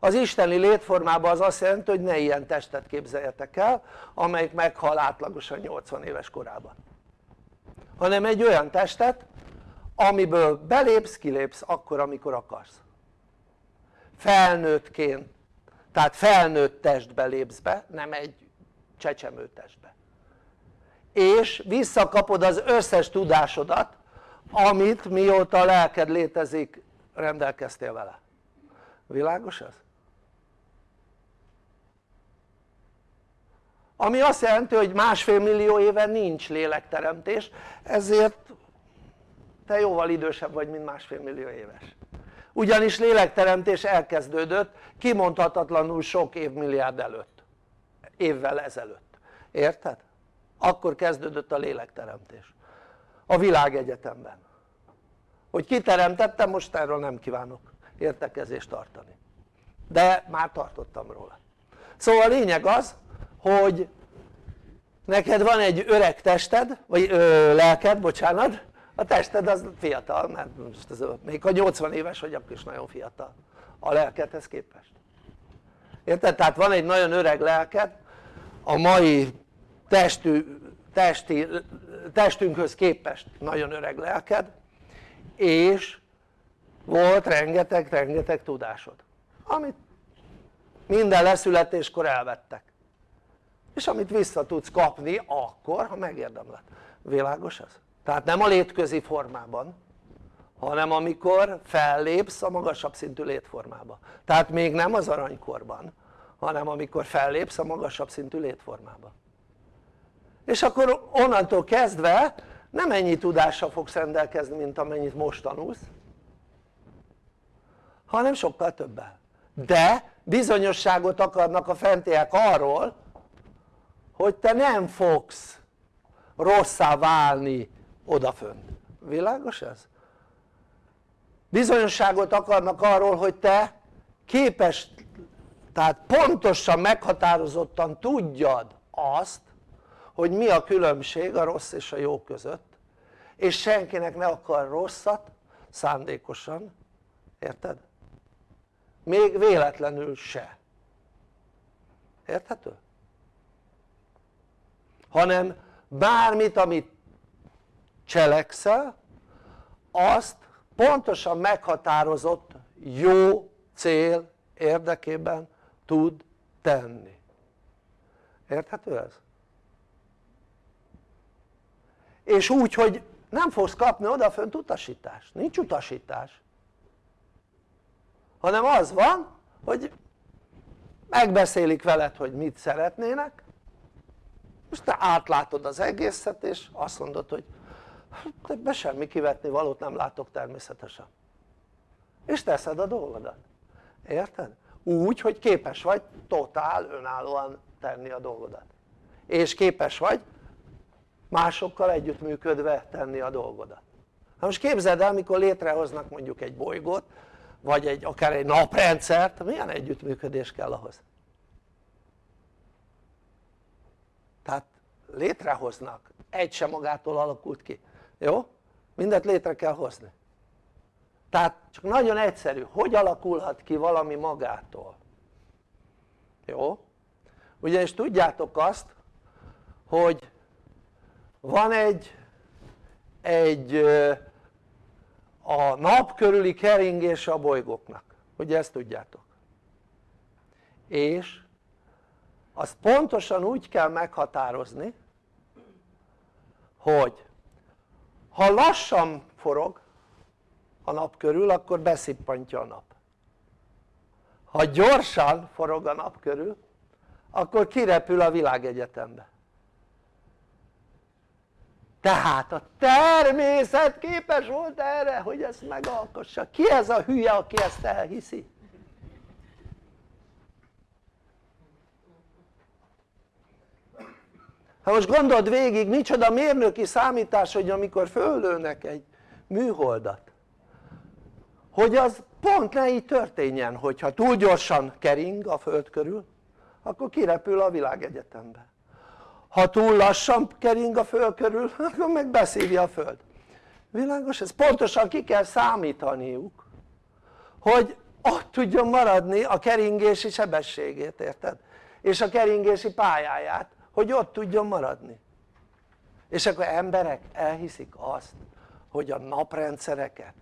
az isteni létformában az azt jelenti hogy ne ilyen testet képzeljetek el amelyik meghal átlagosan 80 éves korában. Hanem egy olyan testet amiből belépsz kilépsz akkor amikor akarsz. Felnőttként. Tehát felnőtt testbe lépsz be nem egy csecsemő testbe. És visszakapod az összes tudásodat amit mióta a lelked létezik rendelkeztél vele. Világos ez? Ami azt jelenti hogy másfél millió éve nincs lélekteremtés ezért te jóval idősebb vagy mint másfél millió éves. Ugyanis lélekteremtés elkezdődött kimondhatatlanul sok évmilliárd előtt évvel ezelőtt, érted? akkor kezdődött a lélekteremtés a világegyetemben. Hogy kiteremtettem most erről nem kívánok értekezést tartani. De már tartottam róla. Szóval a lényeg az hogy neked van egy öreg tested, vagy ö, lelked, bocsánat, a tested az fiatal, mert most ez, még ha 80 éves vagy, akkor is nagyon fiatal a lelkedhez képest. Érted? tehát van egy nagyon öreg lelked a mai testű, testi, testünkhöz képest nagyon öreg lelked és volt rengeteg-rengeteg tudásod amit minden leszületéskor elvettek és amit vissza tudsz kapni akkor ha megérdemled, világos ez? tehát nem a létközi formában hanem amikor fellépsz a magasabb szintű létformába. Tehát még nem az aranykorban hanem amikor fellépsz a magasabb szintű létformába. És akkor onnantól kezdve nem ennyi tudással fogsz rendelkezni mint amennyit most tanulsz hanem sokkal többel. De bizonyosságot akarnak a fentiek arról hogy te nem fogsz rosszá válni odafönt, világos ez? bizonyosságot akarnak arról hogy te képes tehát pontosan meghatározottan tudjad azt hogy mi a különbség a rossz és a jó között és senkinek ne akar rosszat szándékosan, érted? még véletlenül se érthető? Hanem bármit amit cselekszel azt pontosan meghatározott jó cél érdekében tud tenni. Érthető ez? és úgy hogy nem fogsz kapni odafönt utasítást, nincs utasítás. Hanem az van hogy megbeszélik veled hogy mit szeretnének most te átlátod az egészet és azt mondod hogy be semmi kivetni valót nem látok természetesen. És teszed a dolgodat. Érted? úgy hogy képes vagy totál önállóan tenni a dolgodat. És képes vagy másokkal együttműködve tenni a dolgodat. Na most képzeld el mikor létrehoznak mondjuk egy bolygót vagy egy, akár egy naprendszert milyen együttműködés kell ahhoz tehát létrehoznak. Egy sem magától alakult ki. Jó? mindent létre kell hozni. Tehát csak nagyon egyszerű, hogy alakulhat ki valami magától. Jó? ugyanis tudjátok azt hogy van egy egy a nap körüli keringés a bolygóknak. Ugye ezt tudjátok? És azt pontosan úgy kell meghatározni hogy ha lassan forog a nap körül akkor beszippantja a nap. Ha gyorsan forog a nap körül akkor kirepül a világegyetembe. Tehát a természet képes volt erre hogy ezt megalkossa. Ki ez a hülye aki ezt elhiszi? Ha most gondold végig micsoda mérnöki számítás hogy amikor föllőnek egy műholdat hogy az pont ne így történjen hogyha túl gyorsan kering a föld körül akkor kirepül a világegyetembe ha túl lassan kering a föld körül akkor meg beszívja a föld világos? ez pontosan ki kell számítaniuk hogy ott tudjon maradni a keringési sebességét érted? és a keringési pályáját hogy ott tudjon maradni. És akkor emberek elhiszik azt hogy a naprendszereket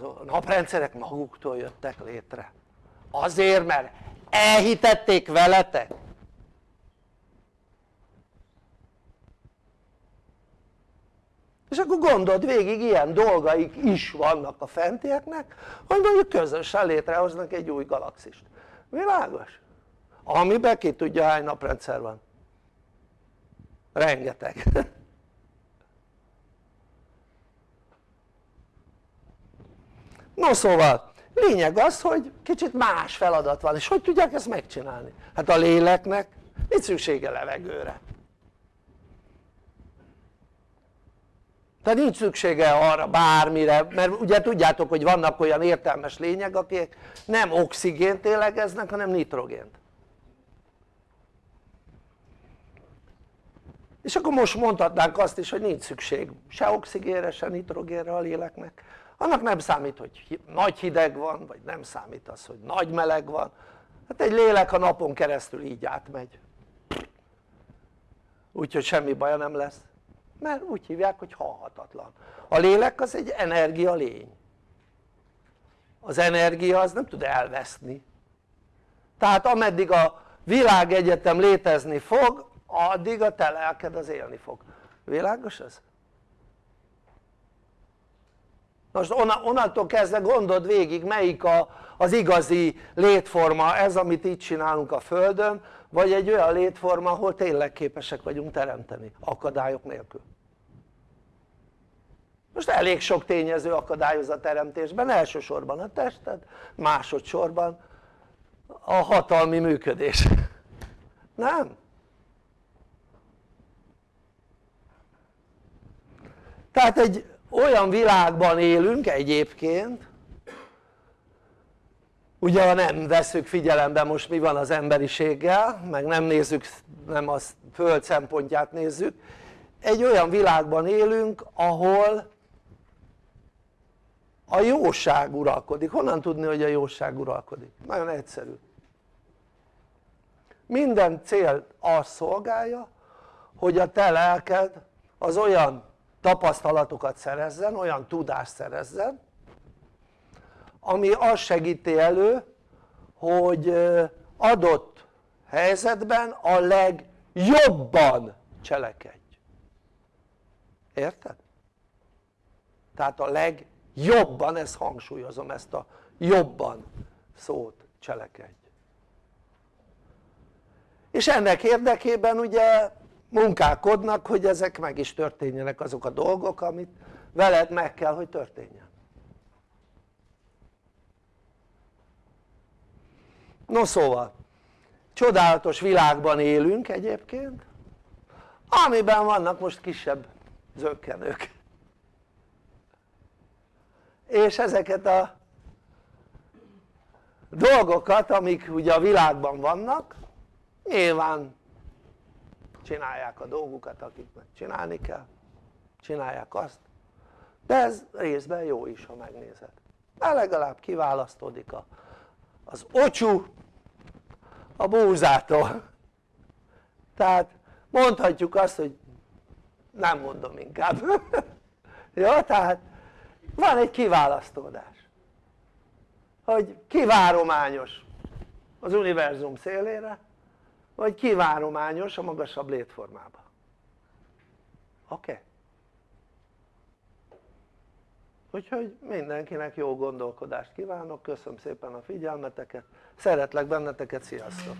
a naprendszerek maguktól jöttek létre. Azért mert elhitették veletek. És akkor gondold végig ilyen dolgaik is vannak a fentieknek hogy mondjuk közösen létrehoznak egy új galaxist. Világos? amiben ki tudja hány naprendszer van rengeteg. No szóval lényeg az hogy kicsit más feladat van és hogy tudják ezt megcsinálni? hát a léleknek nincs szüksége levegőre. Tehát nincs szüksége arra bármire mert ugye tudjátok hogy vannak olyan értelmes lények akik nem oxigént élegeznek hanem nitrogént és akkor most mondhatnánk azt is hogy nincs szükség se oxigénre se nitrogénre a léleknek. Annak nem számít hogy nagy hideg van vagy nem számít az hogy nagy meleg van. Hát egy lélek a napon keresztül így átmegy. Úgyhogy semmi baja nem lesz. Mert úgy hívják hogy halhatatlan. A lélek az egy energia lény. Az energia az nem tud elveszni. Tehát ameddig a világegyetem létezni fog addig a te lelked az élni fog világos ez? most onnantól kezdve gondold végig melyik a, az igazi létforma ez amit itt csinálunk a földön vagy egy olyan létforma ahol tényleg képesek vagyunk teremteni akadályok nélkül most elég sok tényező akadályoz a teremtésben, elsősorban a tested, másodszorban a hatalmi működés nem? Tehát egy olyan világban élünk egyébként ugye ha nem veszük figyelembe most mi van az emberiséggel meg nem nézzük, nem a föld szempontját nézzük egy olyan világban élünk ahol a jóság uralkodik, honnan tudni hogy a jóság uralkodik? nagyon egyszerű minden cél azt szolgálja hogy a te lelked az olyan tapasztalatokat szerezzen, olyan tudást szerezzen ami azt segíti elő hogy adott helyzetben a legjobban cselekedj érted? tehát a legjobban, ezt hangsúlyozom ezt a jobban szót cselekedj és ennek érdekében ugye munkálkodnak hogy ezek meg is történjenek azok a dolgok amit veled meg kell hogy történjen. No szóval csodálatos világban élünk egyébként amiben vannak most kisebb zöggenők. És ezeket a dolgokat amik ugye a világban vannak nyilván csinálják a dolgukat akiknek csinálni kell. Csinálják azt. De ez részben jó is ha megnézed. Mert legalább kiválasztódik a, az ocsú a búzától. Tehát mondhatjuk azt hogy nem mondom inkább. Jó tehát van egy kiválasztódás hogy kivárományos az univerzum szélére vagy kivárományos a magasabb létformába oké? Okay? úgyhogy mindenkinek jó gondolkodást kívánok, köszönöm szépen a figyelmeteket, szeretlek benneteket, sziasztok!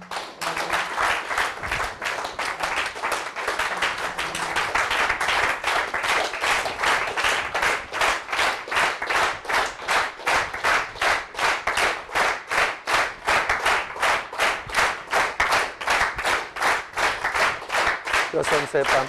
Köszönöm szépen!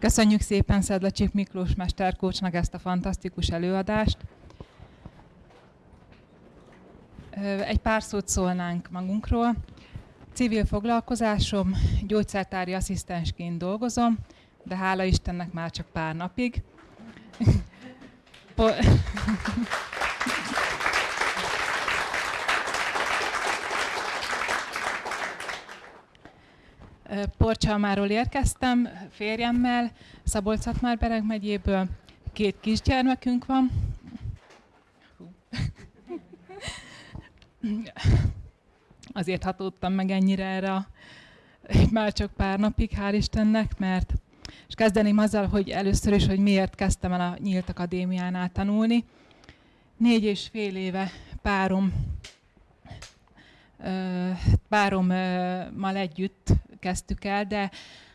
Köszönjük szépen Szedlacsik Miklós mesterkócsnak ezt a fantasztikus előadást. Egy pár szót szólnánk magunkról. Civil foglalkozásom, gyógyszertári asszisztensként dolgozom, de hála Istennek már csak pár napig. Porcsalmáról érkeztem férjemmel, szabolcs bereg megyéből. Két kisgyermekünk van. Azért hatódtam meg ennyire erre már csak pár napig, hál' Istennek, mert és kezdeném azzal, hogy először is, hogy miért kezdtem el a Nyílt Akadémiánál tanulni. Négy és fél éve párom párommal együtt kezdtük el, de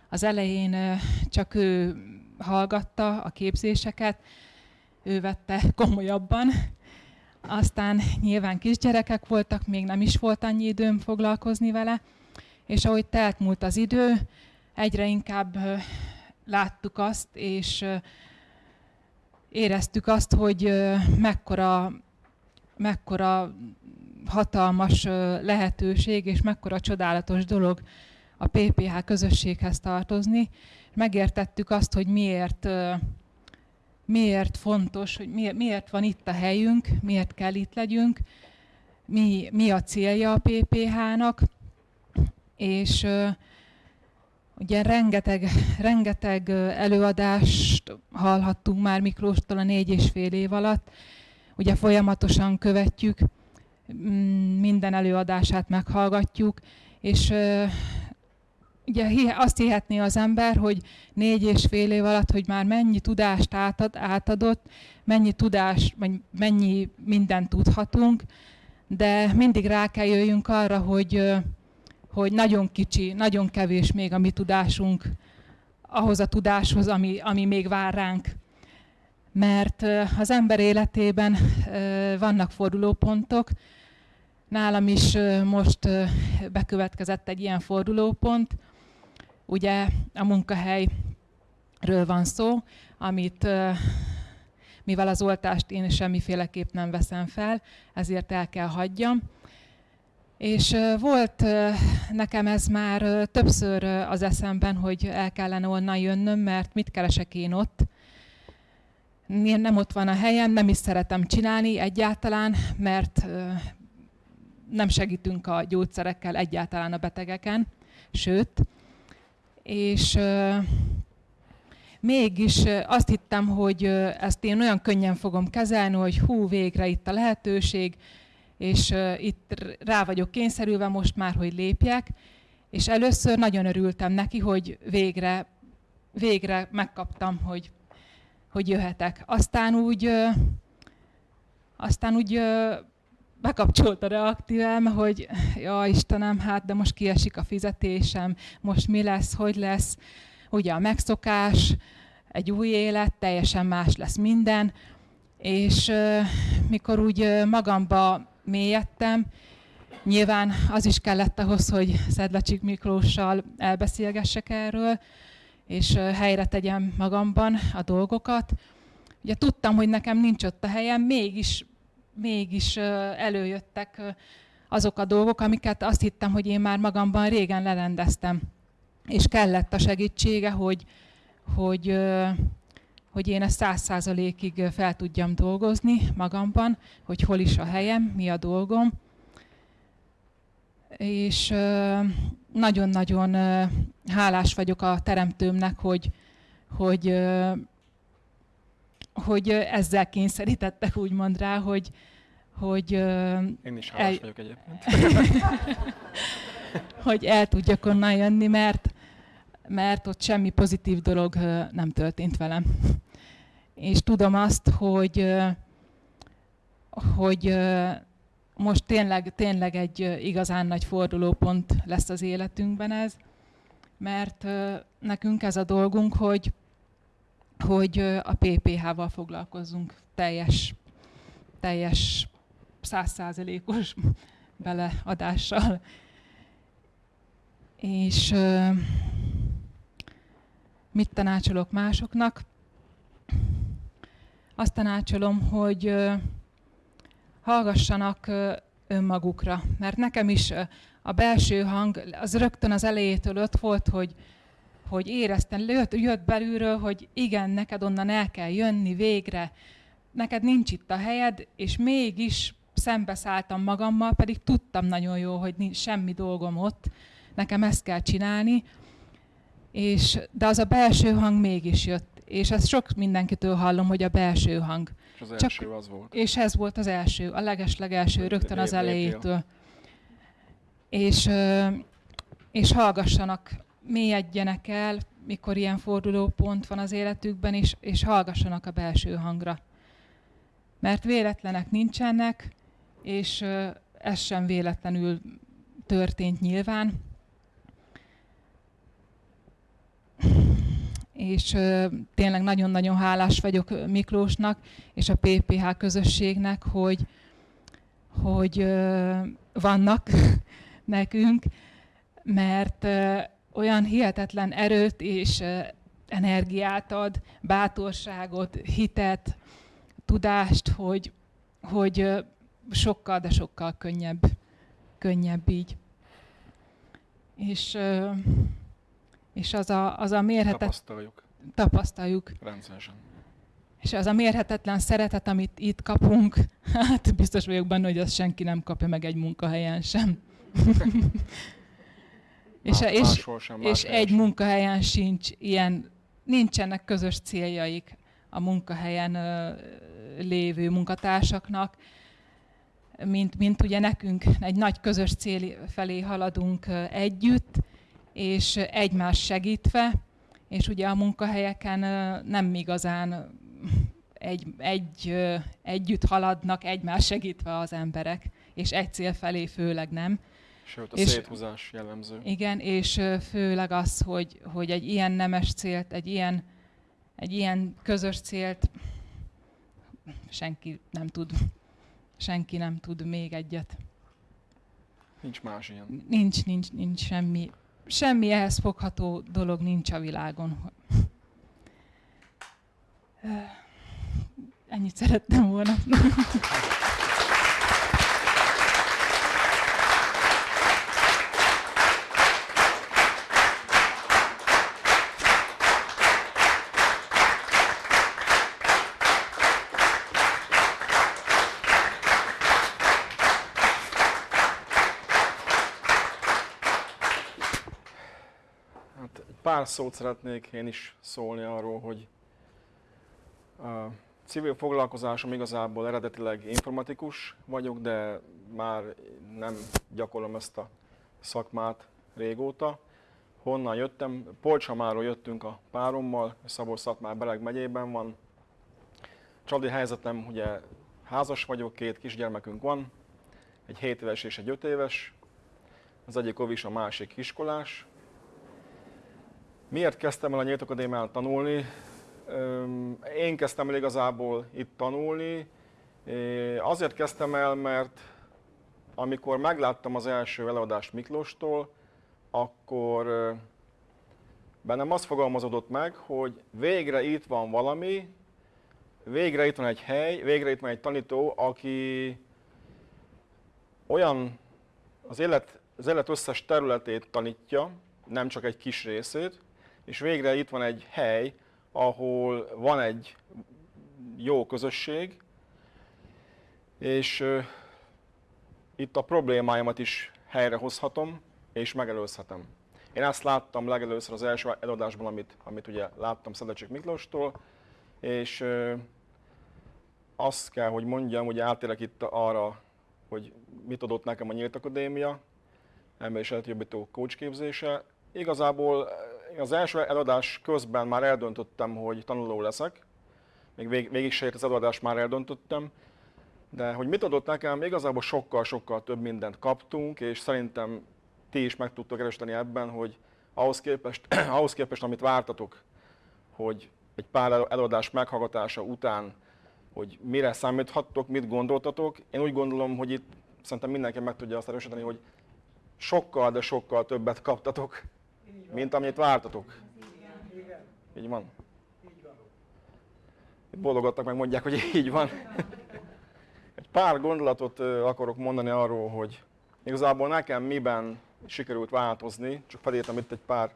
az elején csak ő hallgatta a képzéseket, ő vette komolyabban. Aztán nyilván kisgyerekek voltak, még nem is volt annyi időm foglalkozni vele, és ahogy telt múlt az idő, egyre inkább láttuk azt, és éreztük azt, hogy mekkora, mekkora hatalmas lehetőség, és mekkora csodálatos dolog a PPH közösséghez tartozni. Megértettük azt, hogy miért, miért fontos, hogy miért, van itt a helyünk, miért kell itt legyünk, mi, mi a célja a PPH-nak, és ugye rengeteg, rengeteg előadást hallhattunk már Miklóstól a négy és fél év alatt, ugye folyamatosan követjük, minden előadását meghallgatjuk, és ugye azt hihetné az ember, hogy négy és fél év alatt, hogy már mennyi tudást átad, átadott, mennyi tudás, vagy mennyi mindent tudhatunk, de mindig rá kell jöjjünk arra, hogy, hogy nagyon kicsi, nagyon kevés még a mi tudásunk ahhoz a tudáshoz, ami, ami még vár ránk. Mert az ember életében vannak fordulópontok, nálam is most bekövetkezett egy ilyen fordulópont, Ugye a munkahelyről van szó, amit mivel az oltást én semmiféleképp nem veszem fel, ezért el kell hagyjam. És volt nekem ez már többször az eszemben, hogy el kellene onnan jönnöm, mert mit keresek én ott. Én nem ott van a helyem, nem is szeretem csinálni egyáltalán, mert nem segítünk a gyógyszerekkel egyáltalán a betegeken, sőt, és mégis azt hittem, hogy ezt én olyan könnyen fogom kezelni, hogy hú, végre itt a lehetőség, és itt rá vagyok kényszerülve most már, hogy lépjek, és először nagyon örültem neki, hogy végre, végre megkaptam, hogy hogy jöhetek. Aztán úgy, aztán úgy bekapcsolt a reaktívelme, hogy ja Istenem, hát de most kiesik a fizetésem, most mi lesz, hogy lesz, ugye a megszokás, egy új élet, teljesen más lesz minden, és mikor úgy magamba mélyedtem, nyilván az is kellett ahhoz, hogy Szedlacsik Miklóssal elbeszélgessek erről, és helyre tegyem magamban a dolgokat. Ugye tudtam, hogy nekem nincs ott a helyem, mégis, mégis előjöttek azok a dolgok, amiket azt hittem, hogy én már magamban régen lerendeztem. És kellett a segítsége, hogy, hogy, hogy én ezt száz százalékig fel tudjam dolgozni magamban, hogy hol is a helyem, mi a dolgom. És nagyon-nagyon hálás vagyok a teremtőmnek, hogy, hogy, hogy ezzel kényszerítettek úgymond rá, hogy, hogy Én is hálás el... vagyok egyébként. hogy el tudjak onnan jönni, mert, mert ott semmi pozitív dolog nem történt velem. És tudom azt, hogy, hogy most tényleg, tényleg egy igazán nagy fordulópont lesz az életünkben ez, mert nekünk ez a dolgunk, hogy, hogy a PPH-val foglalkozzunk teljes, teljes százszázalékos beleadással. És mit tanácsolok másoknak? Azt tanácsolom, hogy hallgassanak önmagukra, mert nekem is a belső hang az rögtön az elejétől ott volt, hogy, hogy éreztem, jött, jött belülről, hogy igen, neked onnan el kell jönni végre, neked nincs itt a helyed, és mégis szembeszálltam magammal, pedig tudtam nagyon jó, hogy nincs semmi dolgom ott, nekem ezt kell csinálni, és, de az a belső hang mégis jött, és ezt sok mindenkitől hallom, hogy a belső hang. És az Csak, első az volt. És ez volt az első, a leges-legelső, rögtön az elejétől. És, és hallgassanak, mélyedjenek el, mikor ilyen fordulópont van az életükben, és, és hallgassanak a belső hangra. Mert véletlenek nincsenek, és ez sem véletlenül történt nyilván. és tényleg nagyon-nagyon hálás vagyok Miklósnak és a PPH közösségnek, hogy, hogy vannak nekünk, mert olyan hihetetlen erőt és energiát ad, bátorságot, hitet, tudást, hogy, hogy sokkal, de sokkal könnyebb, könnyebb így. És és az a, az a mérhetetlen... Tapasztaljuk. Tapasztaljuk. Rendszeresen. És az a mérhetetlen szeretet, amit itt kapunk, hát biztos vagyok benne, hogy azt senki nem kapja meg egy munkahelyen sem. és, Más, és, és egy munkahelyen sincs ilyen, nincsenek közös céljaik a munkahelyen ö, lévő munkatársaknak, mint, mint ugye nekünk egy nagy közös cél felé haladunk együtt, és egymás segítve, és ugye a munkahelyeken nem igazán egy, egy, együtt haladnak egymás segítve az emberek, és egy cél felé főleg nem. Sőt, a és, széthúzás jellemző. Igen, és főleg az, hogy, hogy egy ilyen nemes célt, egy ilyen, egy ilyen közös célt senki nem tud, senki nem tud még egyet. Nincs más ilyen. Nincs, nincs, nincs semmi semmi ehhez fogható dolog nincs a világon. Ennyit szerettem volna. Pár szót szeretnék én is szólni arról, hogy a civil foglalkozásom igazából eredetileg informatikus vagyok, de már nem gyakorlom ezt a szakmát régóta. Honnan jöttem? Polcsamáról jöttünk a párommal, szabolcs szatmár Beleg megyében van, családi helyzetem, ugye házas vagyok, két kisgyermekünk van, egy 7 éves és egy 5 éves. Az egyik ovis, a másik iskolás. Miért kezdtem el a Nyílt Akadémián tanulni? Én kezdtem el igazából itt tanulni. Azért kezdtem el, mert amikor megláttam az első előadást Miklóstól, akkor bennem az fogalmazódott meg, hogy végre itt van valami, végre itt van egy hely, végre itt van egy tanító, aki olyan az élet, az élet összes területét tanítja, nem csak egy kis részét, és végre itt van egy hely, ahol van egy jó közösség, és itt a problémáimat is helyrehozhatom, és megelőzhetem. Én ezt láttam legelőször az első előadásban, amit, amit ugye láttam Szedecsik Miklóstól, és uh, azt kell, hogy mondjam, hogy átérek itt arra, hogy mit adott nekem a Nyílt Akadémia, ember és jobbító coach képzése. Igazából az első előadás közben már eldöntöttem, hogy tanuló leszek, még vég, végig se az előadást már eldöntöttem, de hogy mit adott nekem, igazából sokkal-sokkal több mindent kaptunk, és szerintem ti is meg tudtok erősíteni ebben, hogy ahhoz képest, ahhoz képest, amit vártatok, hogy egy pár előadás meghallgatása után, hogy mire számíthattok, mit gondoltatok. Én úgy gondolom, hogy itt szerintem mindenki meg tudja azt erősíteni, hogy sokkal, de sokkal többet kaptatok, mint amit vártatok. Így van. Bologattak meg mondják, hogy így van. Egy pár gondolatot akarok mondani arról, hogy igazából nekem miben sikerült változni, csak felírtam itt egy pár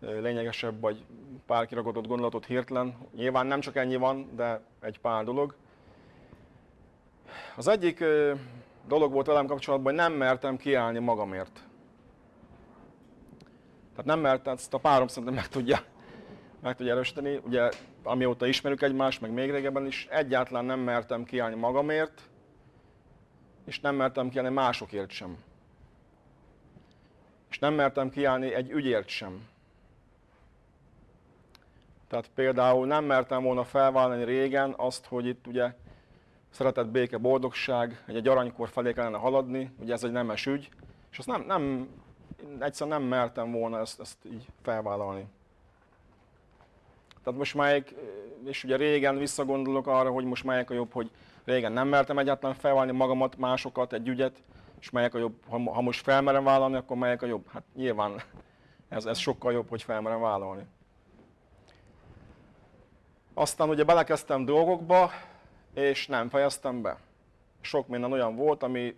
lényegesebb vagy pár kiragadott gondolatot hirtelen. Nyilván nem csak ennyi van, de egy pár dolog. Az egyik dolog volt velem kapcsolatban, hogy nem mertem kiállni magamért. Tehát nem mertem, ezt a párom szerintem meg tudja, meg tudja erősíteni. Ugye amióta ismerjük egymást, meg még régebben is, egyáltalán nem mertem kiállni magamért, és nem mertem kiállni másokért sem. És nem mertem kiállni egy ügyért sem. Tehát például nem mertem volna felvállalni régen azt, hogy itt ugye szeretett béke, boldogság, egy, egy aranykor felé kellene haladni, ugye ez egy nemes ügy, és azt nem, nem egyszerűen nem mertem volna ezt, ezt így felvállalni. Tehát most melyik, és ugye régen visszagondolok arra, hogy most melyik a jobb, hogy régen nem mertem egyáltalán felvállalni magamat, másokat, egy ügyet, és melyik a jobb, ha, ha most felmerem vállalni, akkor melyik a jobb? Hát nyilván ez, ez sokkal jobb, hogy felmerem vállalni. Aztán ugye belekezdtem dolgokba, és nem fejeztem be. Sok minden olyan volt, ami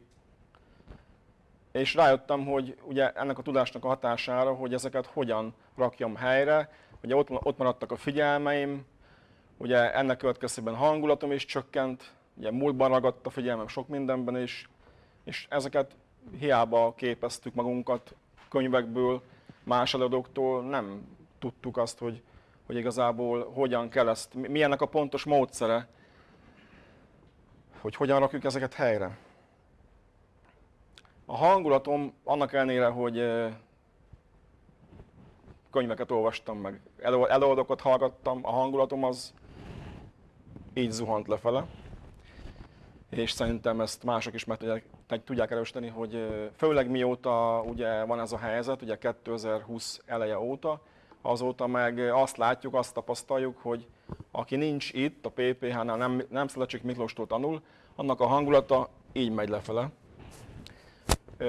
és rájöttem, hogy ugye ennek a tudásnak a hatására, hogy ezeket hogyan rakjam helyre, ugye ott, ott maradtak a figyelmeim, ugye ennek következtében hangulatom is csökkent, ugye múltban ragadt a figyelmem sok mindenben is, és ezeket hiába képeztük magunkat könyvekből, más előadóktól, nem tudtuk azt, hogy, hogy igazából hogyan kell ezt, mi ennek a pontos módszere, hogy hogyan rakjuk ezeket helyre. A hangulatom annak ellenére, hogy könyveket olvastam meg, előadókat hallgattam, a hangulatom az így zuhant lefele. És szerintem ezt mások is meg tudják, tudják erősíteni, hogy főleg mióta ugye van ez a helyzet, ugye 2020 eleje óta, azóta meg azt látjuk, azt tapasztaljuk, hogy aki nincs itt a PPH-nál, nem, nem Szelecsik Miklóstól tanul, annak a hangulata így megy lefele.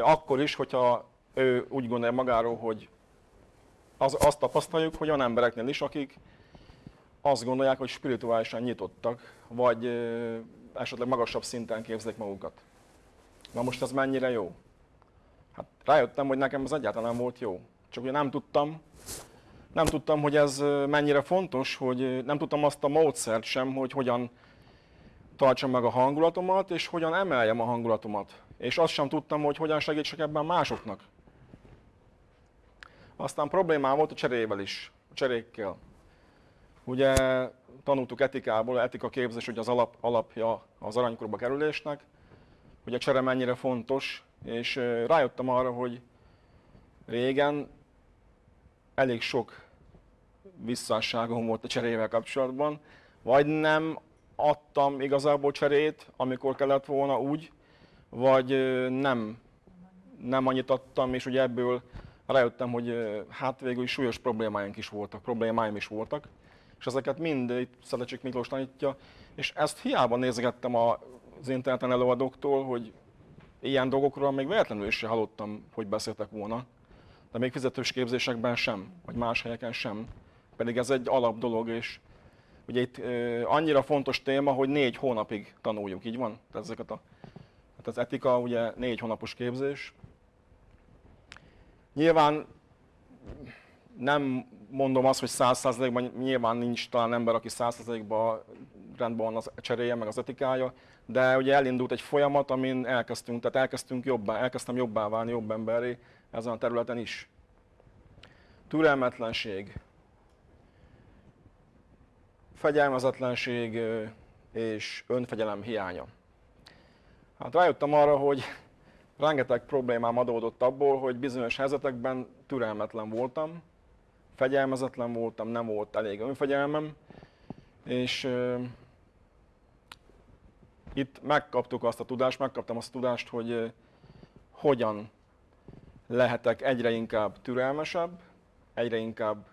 Akkor is, hogyha ő úgy gondolja magáról, hogy az, azt tapasztaljuk, hogy olyan embereknél is, akik azt gondolják, hogy spirituálisan nyitottak, vagy esetleg magasabb szinten képzelik magukat. Na most ez mennyire jó? Hát rájöttem, hogy nekem ez egyáltalán nem volt jó. Csak ugye nem tudtam, nem tudtam, hogy ez mennyire fontos, hogy nem tudtam azt a módszert sem, hogy hogyan tartsam meg a hangulatomat, és hogyan emeljem a hangulatomat. És azt sem tudtam, hogy hogyan segítsek ebben másoknak. Aztán problémám volt a cserével is, a cserékkel. Ugye tanultuk etikából, etika képzés, hogy az alap, alapja az aranykorba kerülésnek, hogy a csere mennyire fontos, és rájöttem arra, hogy régen elég sok visszásságom volt a cserével kapcsolatban, vagy nem adtam igazából cserét, amikor kellett volna úgy, vagy nem, nem annyit adtam, és ugye ebből rájöttem, hogy hát végül is súlyos problémáink is voltak, problémáim is voltak, és ezeket mind itt Szelecsik Miklós tanítja, és ezt hiába nézgettem az interneten előadóktól, hogy ilyen dolgokról még véletlenül is hallottam, hogy beszéltek volna, de még fizetős képzésekben sem, vagy más helyeken sem. Pedig ez egy alap dolog, és ugye itt annyira fontos téma, hogy négy hónapig tanuljuk, így van? Tehát ezeket a, hát az etika ugye négy hónapos képzés. Nyilván nem mondom azt, hogy száz százalékban nyilván nincs talán ember, aki száz százalékban rendben van az cseréje, meg az etikája, de ugye elindult egy folyamat, amin elkezdtünk, tehát elkezdtünk jobbá, elkezdtem jobbá válni, jobb emberi ezen a területen is. Türelmetlenség, fegyelmezetlenség és önfegyelem hiánya. Hát rájöttem arra, hogy rengeteg problémám adódott abból, hogy bizonyos helyzetekben türelmetlen voltam, fegyelmezetlen voltam, nem volt elég önfegyelmem, és uh, itt megkaptuk azt a tudást, megkaptam azt a tudást, hogy uh, hogyan lehetek egyre inkább türelmesebb, egyre inkább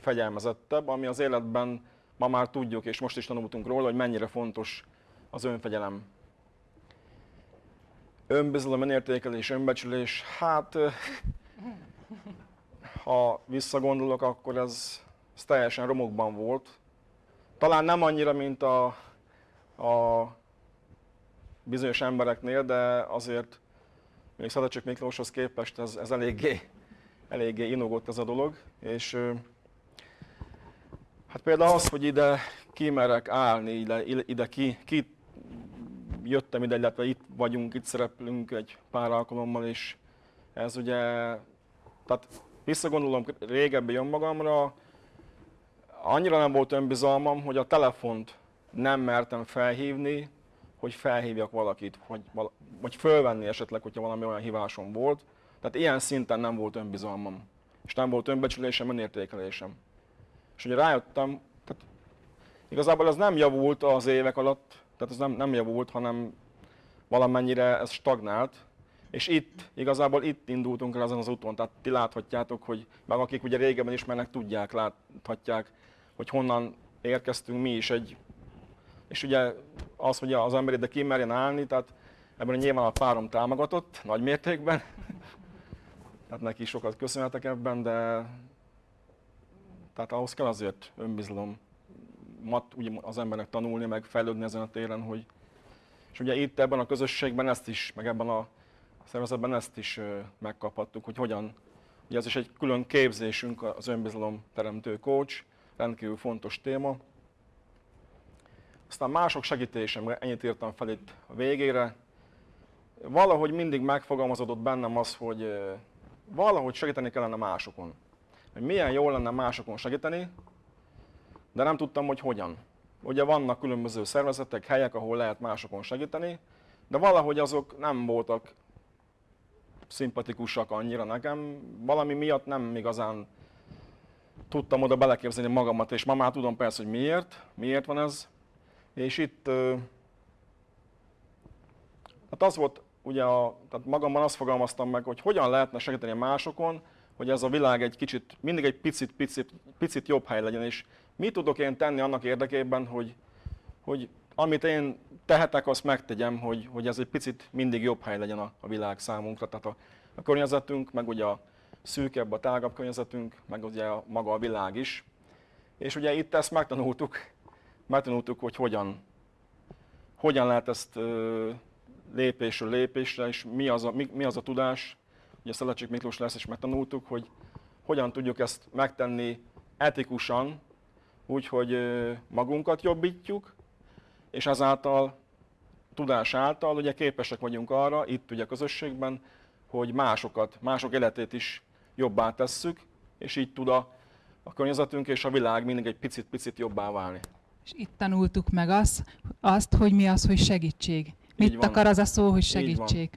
fegyelmezettebb, ami az életben ma már tudjuk, és most is tanultunk róla, hogy mennyire fontos az önfegyelem. Önbizalom, önértékelés, önbecsülés, hát ha visszagondolok, akkor ez, ez teljesen romokban volt. Talán nem annyira, mint a, a bizonyos embereknél, de azért még Szadacsik Miklóshoz képest ez, ez eléggé, eléggé inogott ez a dolog, és hát például az, hogy ide kimerek állni, ide, ide ki, ki jöttem ide, illetve itt vagyunk, itt szereplünk egy pár alkalommal, és ez ugye, tehát visszagondolom régebbi önmagamra, annyira nem volt önbizalmam, hogy a telefont nem mertem felhívni, hogy felhívjak valakit, hogy, vagy fölvenni esetleg, hogyha valami olyan hívásom volt. Tehát ilyen szinten nem volt önbizalmam, és nem volt önbecsülésem, önértékelésem. És ugye rájöttem, tehát igazából ez nem javult az évek alatt, tehát ez nem, nem javult, hanem valamennyire ez stagnált, és itt, igazából itt indultunk el ezen az úton, tehát ti láthatjátok, hogy meg akik ugye régebben ismernek, tudják, láthatják, hogy honnan érkeztünk mi is egy, és ugye az, hogy az ember ide kimerjen állni, tehát ebben nyilván a párom támogatott nagy mértékben, tehát neki sokat köszönhetek ebben, de tehát ahhoz kell azért önbizalom, mat ugye az embernek tanulni, meg fejlődni ezen a téren, hogy és ugye itt ebben a közösségben ezt is, meg ebben a szervezetben ezt is megkaphattuk, hogy hogyan, ugye ez is egy külön képzésünk, az önbizalom teremtő coach, rendkívül fontos téma. Aztán mások segítésemre, ennyit írtam fel itt a végére. Valahogy mindig megfogalmazódott bennem az, hogy valahogy segíteni kellene másokon. Hogy milyen jól lenne másokon segíteni, de nem tudtam, hogy hogyan. Ugye vannak különböző szervezetek, helyek, ahol lehet másokon segíteni, de valahogy azok nem voltak szimpatikusak annyira nekem. Valami miatt nem igazán tudtam oda beleképzelni magamat, és ma már tudom persze, hogy miért, miért van ez. És itt, hát az volt, ugye a, tehát magamban azt fogalmaztam meg, hogy hogyan lehetne segíteni másokon, hogy ez a világ egy kicsit, mindig egy picit, picit, picit jobb hely legyen, és mit tudok én tenni annak érdekében, hogy, hogy amit én tehetek, azt megtegyem, hogy, hogy ez egy picit mindig jobb hely legyen a, a világ számunkra. Tehát a, a környezetünk, meg ugye a szűkebb, a tágabb környezetünk, meg ugye a, maga a világ is. És ugye itt ezt megtanultuk, megtanultuk, hogy hogyan, hogyan lehet ezt ö, lépésről lépésre, és mi az a, mi, mi az a tudás, ugye Szelecsik Miklós lesz, és megtanultuk, hogy hogyan tudjuk ezt megtenni etikusan, úgy, hogy magunkat jobbítjuk, és ezáltal tudás által ugye képesek vagyunk arra, itt ugye a közösségben, hogy másokat, mások életét is jobbá tesszük, és így tud a, a környezetünk és a világ mindig egy picit-picit jobbá válni. És itt tanultuk meg azt, azt hogy mi az, hogy segítség. Mit akar az a szó, hogy segítség?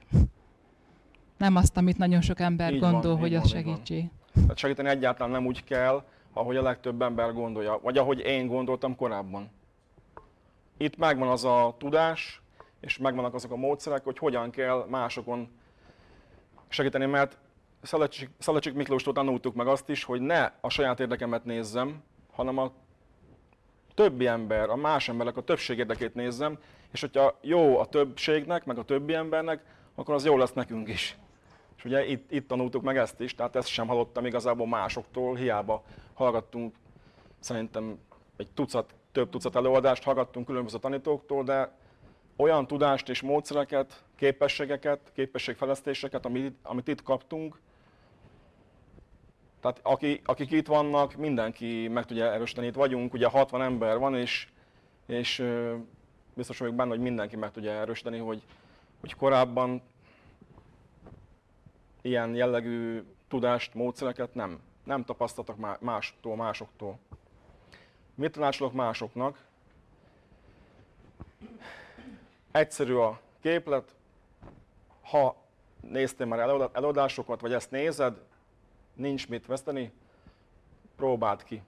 Nem azt, amit nagyon sok ember így gondol, van, hogy az segítség. Tehát segíteni egyáltalán nem úgy kell, ahogy a legtöbb ember gondolja, vagy ahogy én gondoltam korábban. itt megvan az a tudás, és megvannak azok a módszerek, hogy hogyan kell másokon segíteni, mert Szalacsik Miklóstól tanultuk meg azt is, hogy ne a saját érdekemet nézzem, hanem a többi ember, a más emberek a többség érdekét nézzem, és hogyha jó a többségnek, meg a többi embernek, akkor az jó lesz nekünk is. És ugye itt, itt tanultuk meg ezt is, tehát ezt sem hallottam igazából másoktól, hiába hallgattunk szerintem egy tucat, több tucat előadást, hallgattunk különböző tanítóktól, de olyan tudást és módszereket, képességeket, képességfejlesztéseket, amit, amit itt kaptunk, tehát aki, akik itt vannak, mindenki meg tudja erősíteni. Itt vagyunk, ugye 60 ember van, és, és biztos vagyok benne, hogy mindenki meg tudja erősíteni, hogy, hogy korábban ilyen jellegű tudást, módszereket nem, nem tapasztaltak mástól, másoktól. Mit tanácsolok másoknak? Egyszerű a képlet, ha néztél már előadásokat, vagy ezt nézed, nincs mit veszteni, próbáld ki.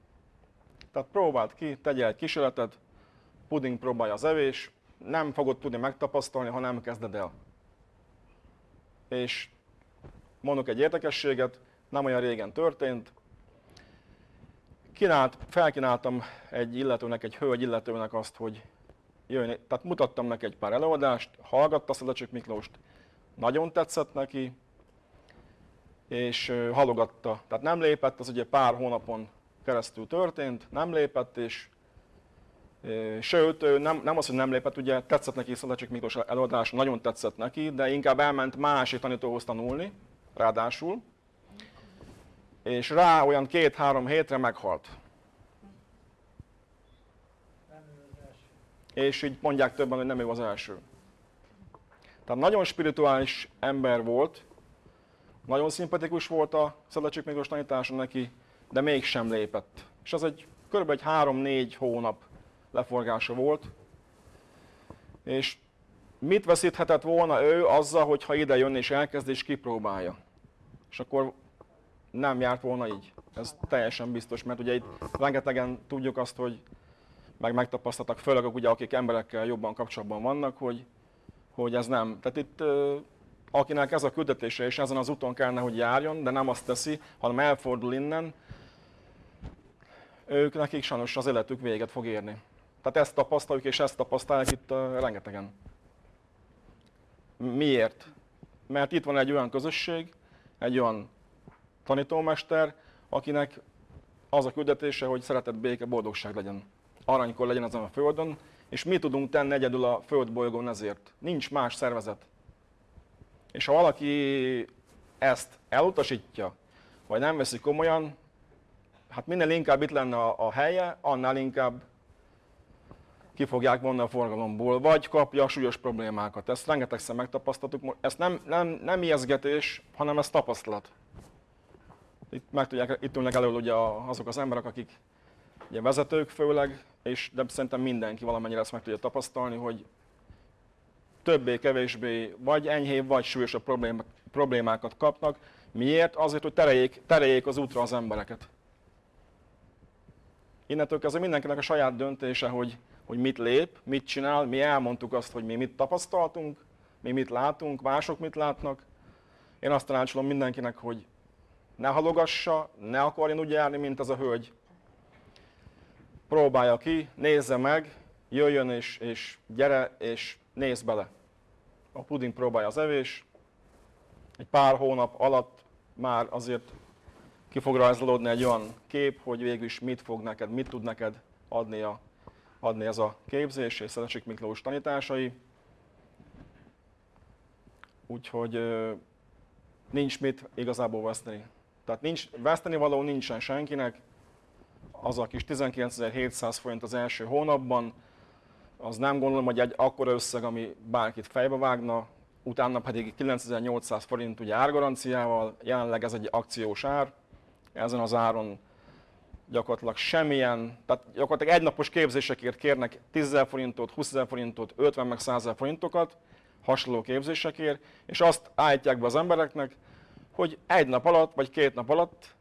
Tehát próbáld ki, tegyél egy kísérletet, puding próbálja az evés, nem fogod tudni megtapasztalni, ha nem kezded el. És mondok egy érdekességet, nem olyan régen történt, Kínált, felkínáltam egy illetőnek, egy hölgy illetőnek azt, hogy jöjjön, tehát mutattam neki egy pár előadást, hallgatta Szelecsik Miklóst, nagyon tetszett neki, és halogatta. Tehát nem lépett, az ugye pár hónapon keresztül történt, nem lépett, és Sőt, nem, nem az, hogy nem lépett, ugye tetszett neki Szelecsik Miklós előadás, nagyon tetszett neki, de inkább elment másik tanítóhoz tanulni, ráadásul, és rá olyan két-három hétre meghalt. És így mondják többen, hogy nem ő az első. Tehát nagyon spirituális ember volt, nagyon szimpatikus volt a Szedlecsik Miklós tanítása neki, de mégsem lépett. És az egy kb. egy 3-4 hónap leforgása volt. És mit veszíthetett volna ő azzal, hogyha ide jön és elkezd és kipróbálja? És akkor nem járt volna így. Ez teljesen biztos, mert ugye itt rengetegen tudjuk azt, hogy meg megtapasztaltak, főleg ugye, akik emberekkel jobban kapcsolatban vannak, hogy, hogy ez nem. Tehát itt akinek ez a küldetése, és ezen az úton kellene, hogy járjon, de nem azt teszi, hanem elfordul innen, ők nekik sajnos az életük véget fog érni. Tehát ezt tapasztaljuk, és ezt tapasztalják itt rengetegen. Miért? Mert itt van egy olyan közösség, egy olyan tanítómester, akinek az a küldetése, hogy szeretett béke, boldogság legyen. Aranykor legyen ezen a földön, és mi tudunk tenni egyedül a földbolygón ezért. Nincs más szervezet. És ha valaki ezt elutasítja, vagy nem veszi komolyan, hát minél inkább itt lenne a helye, annál inkább ki fogják vonni a forgalomból, vagy kapja súlyos problémákat. Ezt rengetegszer megtapasztaltuk. Ezt nem, nem, nem ijeszgetés, hanem ez tapasztalat. Itt, meg tudják, itt ülnek elő ugye azok az emberek, akik ugye vezetők főleg, és de szerintem mindenki valamennyire ezt meg tudja tapasztalni, hogy többé-kevésbé vagy enyhébb, vagy súlyosabb problémákat kapnak. Miért? Azért, hogy tereljék, tereljék az útra az embereket. Innentől kezdve mindenkinek a saját döntése, hogy, hogy mit lép, mit csinál. Mi elmondtuk azt, hogy mi mit tapasztaltunk, mi mit látunk, mások mit látnak. Én azt tanácsolom mindenkinek, hogy ne halogassa, ne akarjon úgy járni, mint az a hölgy. Próbálja ki, nézze meg, jöjjön és, és gyere, és nézz bele. A puding próbálja az evés, egy pár hónap alatt már azért ki fog rajzolódni egy olyan kép, hogy végül is mit fog neked, mit tud neked adni, a, adni ez a képzés és Szedecsik Miklós tanításai. Úgyhogy nincs mit igazából veszteni. Tehát nincs, veszteni való nincsen senkinek, az a kis 19.700 forint az első hónapban, az nem gondolom, hogy egy akkora összeg, ami bárkit fejbe vágna, utána pedig 9800 forint ugye árgaranciával, jelenleg ez egy akciós ár, ezen az áron gyakorlatilag semmilyen, tehát gyakorlatilag egynapos képzésekért kérnek 10 forintot, 20 forintot, 50 meg 100 forintokat, hasonló képzésekért, és azt állítják be az embereknek, hogy egy nap alatt, vagy két nap alatt,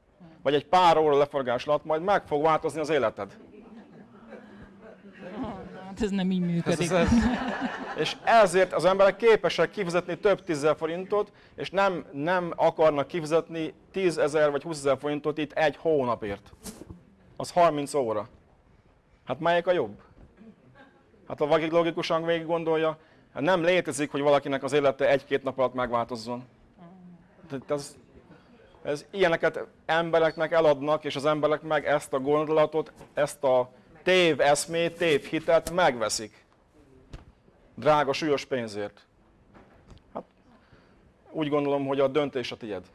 vagy egy pár óra leforgás alatt majd meg fog változni az életed. Hát ez nem így működik. Ez, ez, és ezért az emberek képesek kifizetni több tízezer forintot, és nem, nem akarnak kifizetni 10 ezer vagy 20 ezer forintot itt egy hónapért. Az 30 óra. Hát melyik a jobb? Hát ha valaki logikusan végig gondolja, hát nem létezik, hogy valakinek az élete egy-két nap alatt megváltozzon. Tehát ez, ez ilyeneket embereknek eladnak, és az emberek meg ezt a gondolatot, ezt a tév eszmét, tév hitet megveszik. Drága, súlyos pénzért. Hát, úgy gondolom, hogy a döntés a tied.